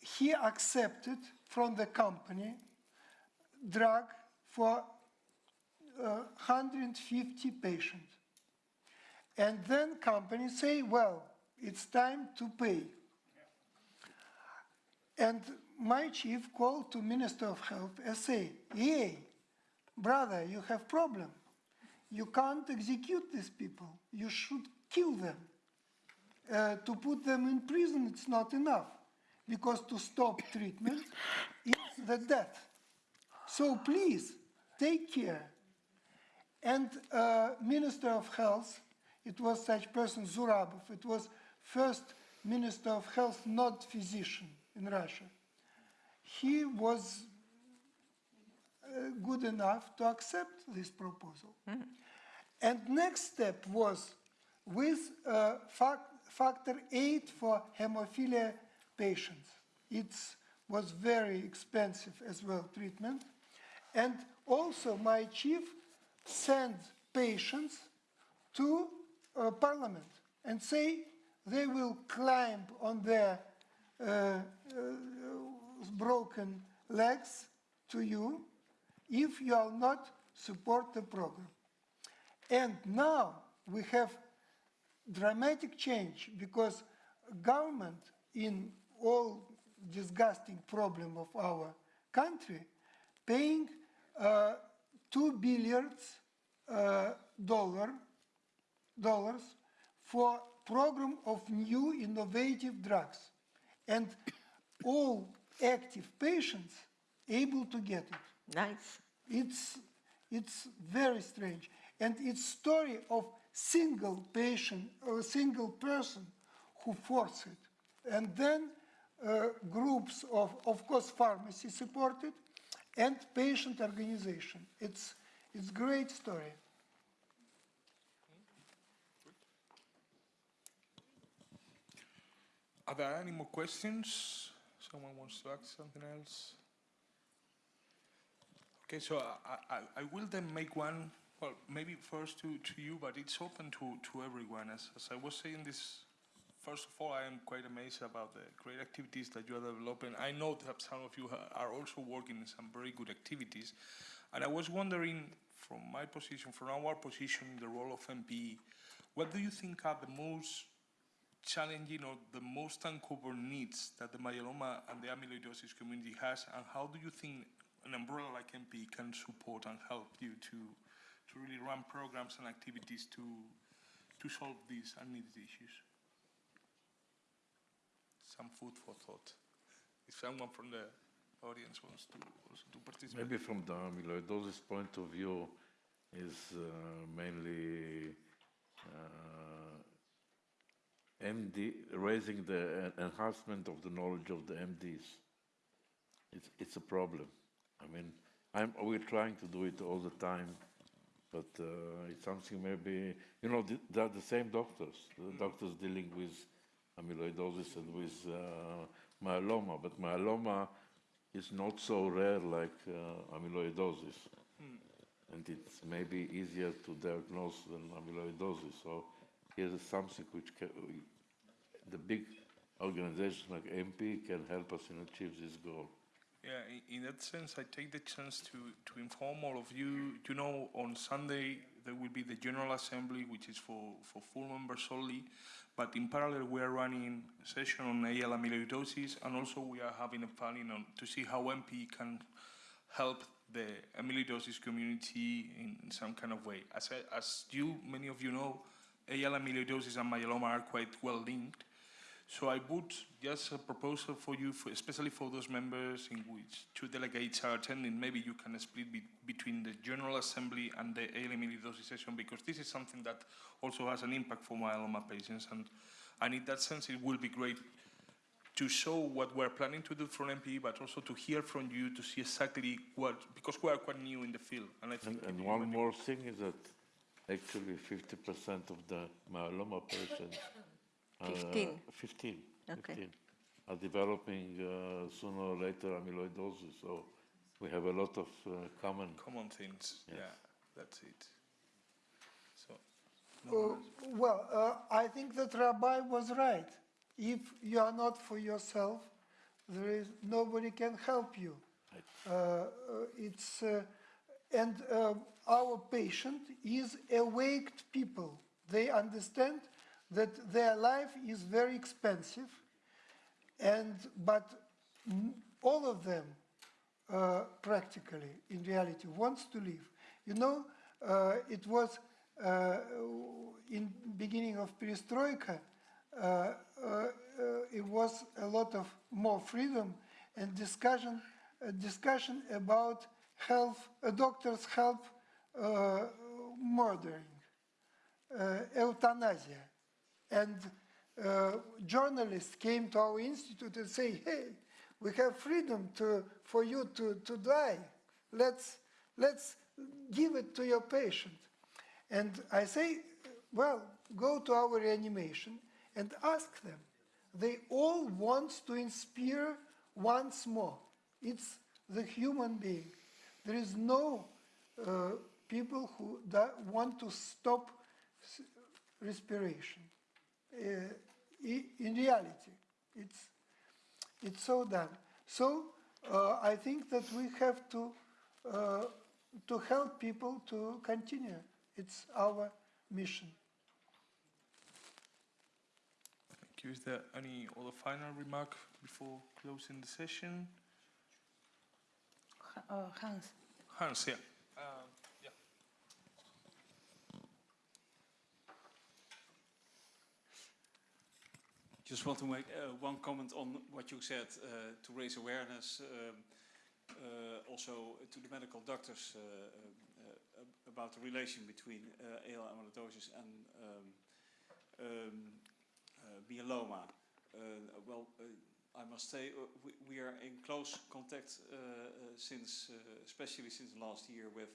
Speaker 5: he accepted from the company drug for uh, 150 patients. And then companies say, well, it's time to pay. And my chief called to Minister of Health and say, hey, brother, you have problem. You can't execute these people. You should kill them. Uh, to put them in prison, it's not enough because to stop treatment is the death. So please, take care. And uh, Minister of Health, it was such person, Zurabov, it was first Minister of Health, not physician in Russia. He was uh, good enough to accept this proposal. And next step was with uh, fac- factor 8 for hemophilia patients. It was very expensive as well treatment. And also my chief sent patients to uh, parliament and say they will climb on their uh, uh, broken legs to you if you will not support the program. And now we have dramatic change because government in all disgusting problem of our country paying uh, two billions uh, dollar dollars for program of new innovative drugs and all active patients able to get it.
Speaker 4: Nice.
Speaker 5: it's it's very strange. And it's story of single patient or single person who forced it. And then uh, groups of of course pharmacy supported and patient organization. It's it's great story
Speaker 2: Are there any more questions? Someone wants to ask something else? Okay, so I, I, I will then make one, well, maybe first to, to you, but it's open to, to everyone. As, as I was saying this, first of all, I am quite amazed about the great activities that you are developing. I know that some of you are also working in some very good activities. And I was wondering, from my position, from our position the role of MPE, what do you think are the most challenging or the most uncovered needs that the myeloma and the amyloidosis community has, and how do you think an umbrella like MP can support and help you to to really run programs and activities to to solve these unneeded issues? Some food for thought. If someone from the audience wants to also to participate.
Speaker 3: Maybe from the amyloidosis point of view is uh, mainly uh, MD, raising the en- enhancement of the knowledge of the MDs. It's, it's a problem. I mean, I'm, we're trying to do it all the time, but uh, it's something maybe, you know, th- they're the same doctors. The doctors dealing with amyloidosis and with uh, myeloma, but myeloma is not so rare like uh, amyloidosis. And it's maybe easier to diagnose than amyloidosis. So here's something which ca the big organizations like MP can help us in achieve this goal.
Speaker 2: Yeah, in, that sense, I take the chance to, to inform all of you. You know, on Sunday there will be the General Assembly, which is for, for full members only. But in parallel, we are running a session on AL amyloidosis, and also we are having a planning on to see how MP can help the amyloidosis community in, in some kind of way. As, I, as you, many of you know, AL amyloidosis and myeloma are quite well linked. So I would just a proposal for you, for, especially for those members in which two delegates are attending, maybe you can split be, between the General Assembly and the AL amyloidosis session, because this is something that also has an impact for myeloma patients. And, and in that sense, it will be great to show what we're planning to do from MPE, but also to hear from you to see exactly what, because we are quite new in the field. And I think
Speaker 3: And, and one more thing is that actually 50% of the myeloma patients
Speaker 4: 15.
Speaker 3: 15,
Speaker 4: Okay.
Speaker 3: 15 are developing uh, sooner or later amyloidosis. So we have a lot of uh, common.
Speaker 2: common things.
Speaker 3: Yes.
Speaker 2: Yeah, that's it. So,
Speaker 5: Uh, well, uh, I think that Rabbi was right. If you are not for yourself, there is nobody can help you. Uh, uh, it's uh, and uh, our patient is awaked people. They understand that their life is very expensive, and but all of them uh, practically, in reality, wants to live. You know, uh, it was uh, in beginning of perestroika, uh, uh, it was a lot of more freedom and discussion, discussion about health, doctors' help uh, murdering, euthanasia. And uh, journalists came to our institute and say, hey, we have freedom to, for you to, to die. Let's, let's give it to your patient. And I say, well, go to our reanimation and ask them. They all want to inspire once more. It's the human being. There is no uh, people who want to stop respiration. Uh, in reality, it's, it's so done. So uh, I think that we have to, uh, to help people to continue. It's our mission.
Speaker 2: thank you. Is there any other final remark before closing the session?
Speaker 1: Uh, Hans.
Speaker 2: Hans, yeah. Um, yeah.
Speaker 10: Just want to make uh, one comment on what you said uh, to raise awareness, um, uh, also to the medical doctors uh, uh, uh, about the relation between uh, AL amyloidosis and um, um, uh, myeloma. Uh, well, uh, I must say uh, we, we are in close contact uh, uh, since, uh, especially since last year, with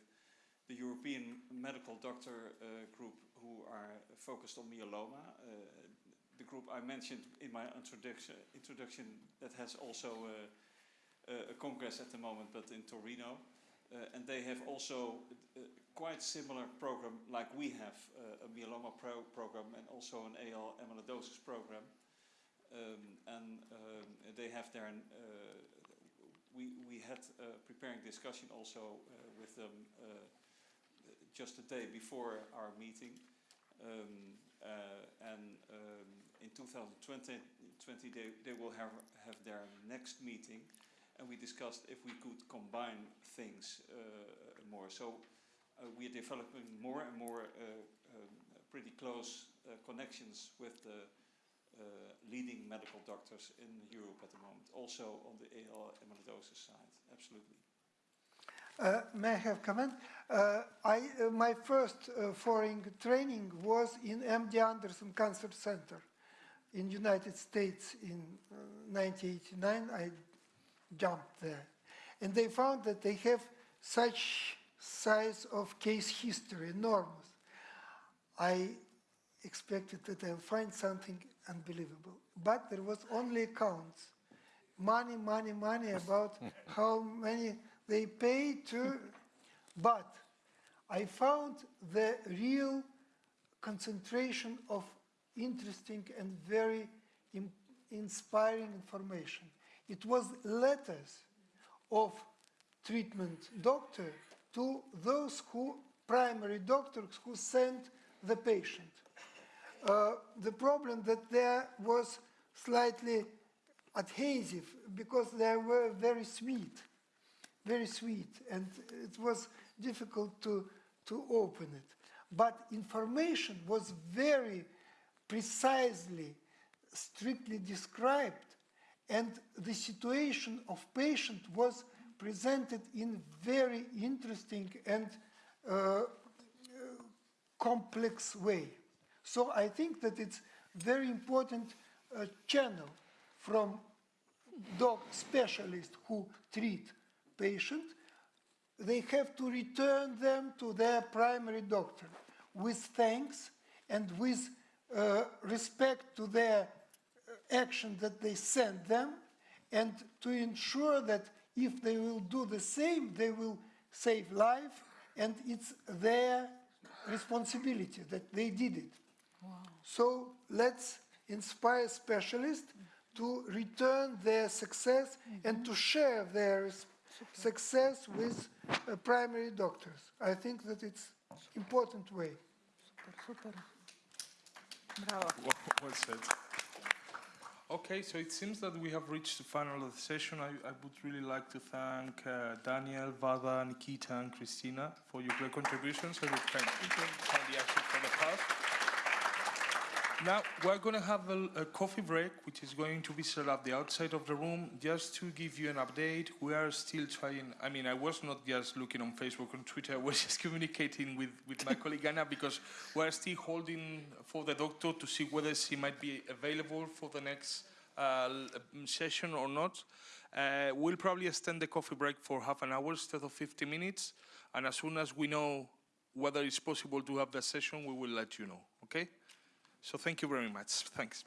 Speaker 10: the European Medical Doctor uh, Group who are focused on myeloma. Uh, the group I mentioned in my introduction, introduction that has also uh, a congress at the moment, but in Torino. Uh, and they have also uh, quite similar program like we have, uh, a myeloma pro program and also an AL amyloidosis program. Um, and um, they have their, uh, we, we had a preparing discussion also uh, with them uh, just a day before our meeting. Um, uh, and um, in 2020, 20, they, they will have, have their next meeting, and we discussed if we could combine things uh, more. So uh, we are developing more and more uh, um, pretty close uh, connections with the uh, leading medical doctors in Europe at the moment, also on the AL amyloidosis side, absolutely.
Speaker 5: Uh, may I have comment? I, my first foreign training was in MD Anderson Cancer Center in United States in uh, 1989. I jumped there. And they found that they have such size of case history, enormous. I expected that I'll find something unbelievable. But there was only accounts. Money, money, money about how many they pay to, but I found the real concentration of interesting and very im- inspiring information. It was letters of treatment doctor to those who, primary doctors who sent the patient. Uh, the problem that there was slightly adhesive because they were very sweet, very sweet, and it was difficult to, to open it. But information was very precisely, strictly described, and the situation of patient was presented in very interesting and uh, uh, complex way. So I think that it's very important uh, channel from doc specialists who treat patients, they have to return them to their primary doctor with thanks and with respect to their uh, action that they sent them and to ensure that if they will do the same, they will save life and it's their responsibility that they did it. So let's inspire specialists to return their success and to share their success with uh, primary doctors. I think that it's important way.
Speaker 1: Bravo.
Speaker 2: Well, said. Okay, so it seems that we have reached the final of the session. I, I would really like to thank uh, Daniel, Vada, Nikita, and Christina for your great contributions. I would thank you for the pass. Now, we're going to have a, a coffee break, which is going to be set up the outside of the room. Just to give you an update, we are still trying. I mean, I was not just looking on Facebook and Twitter, I was just communicating with, with my colleague Anna because we're still holding for the doctor to see whether she might be available for the next uh, um, session or not. Uh, we'll probably extend the coffee break for half an hour instead of 50 minutes. And as soon as we know whether it's possible to have the session, we will let you know. Okay? So thank you very much. Thanks.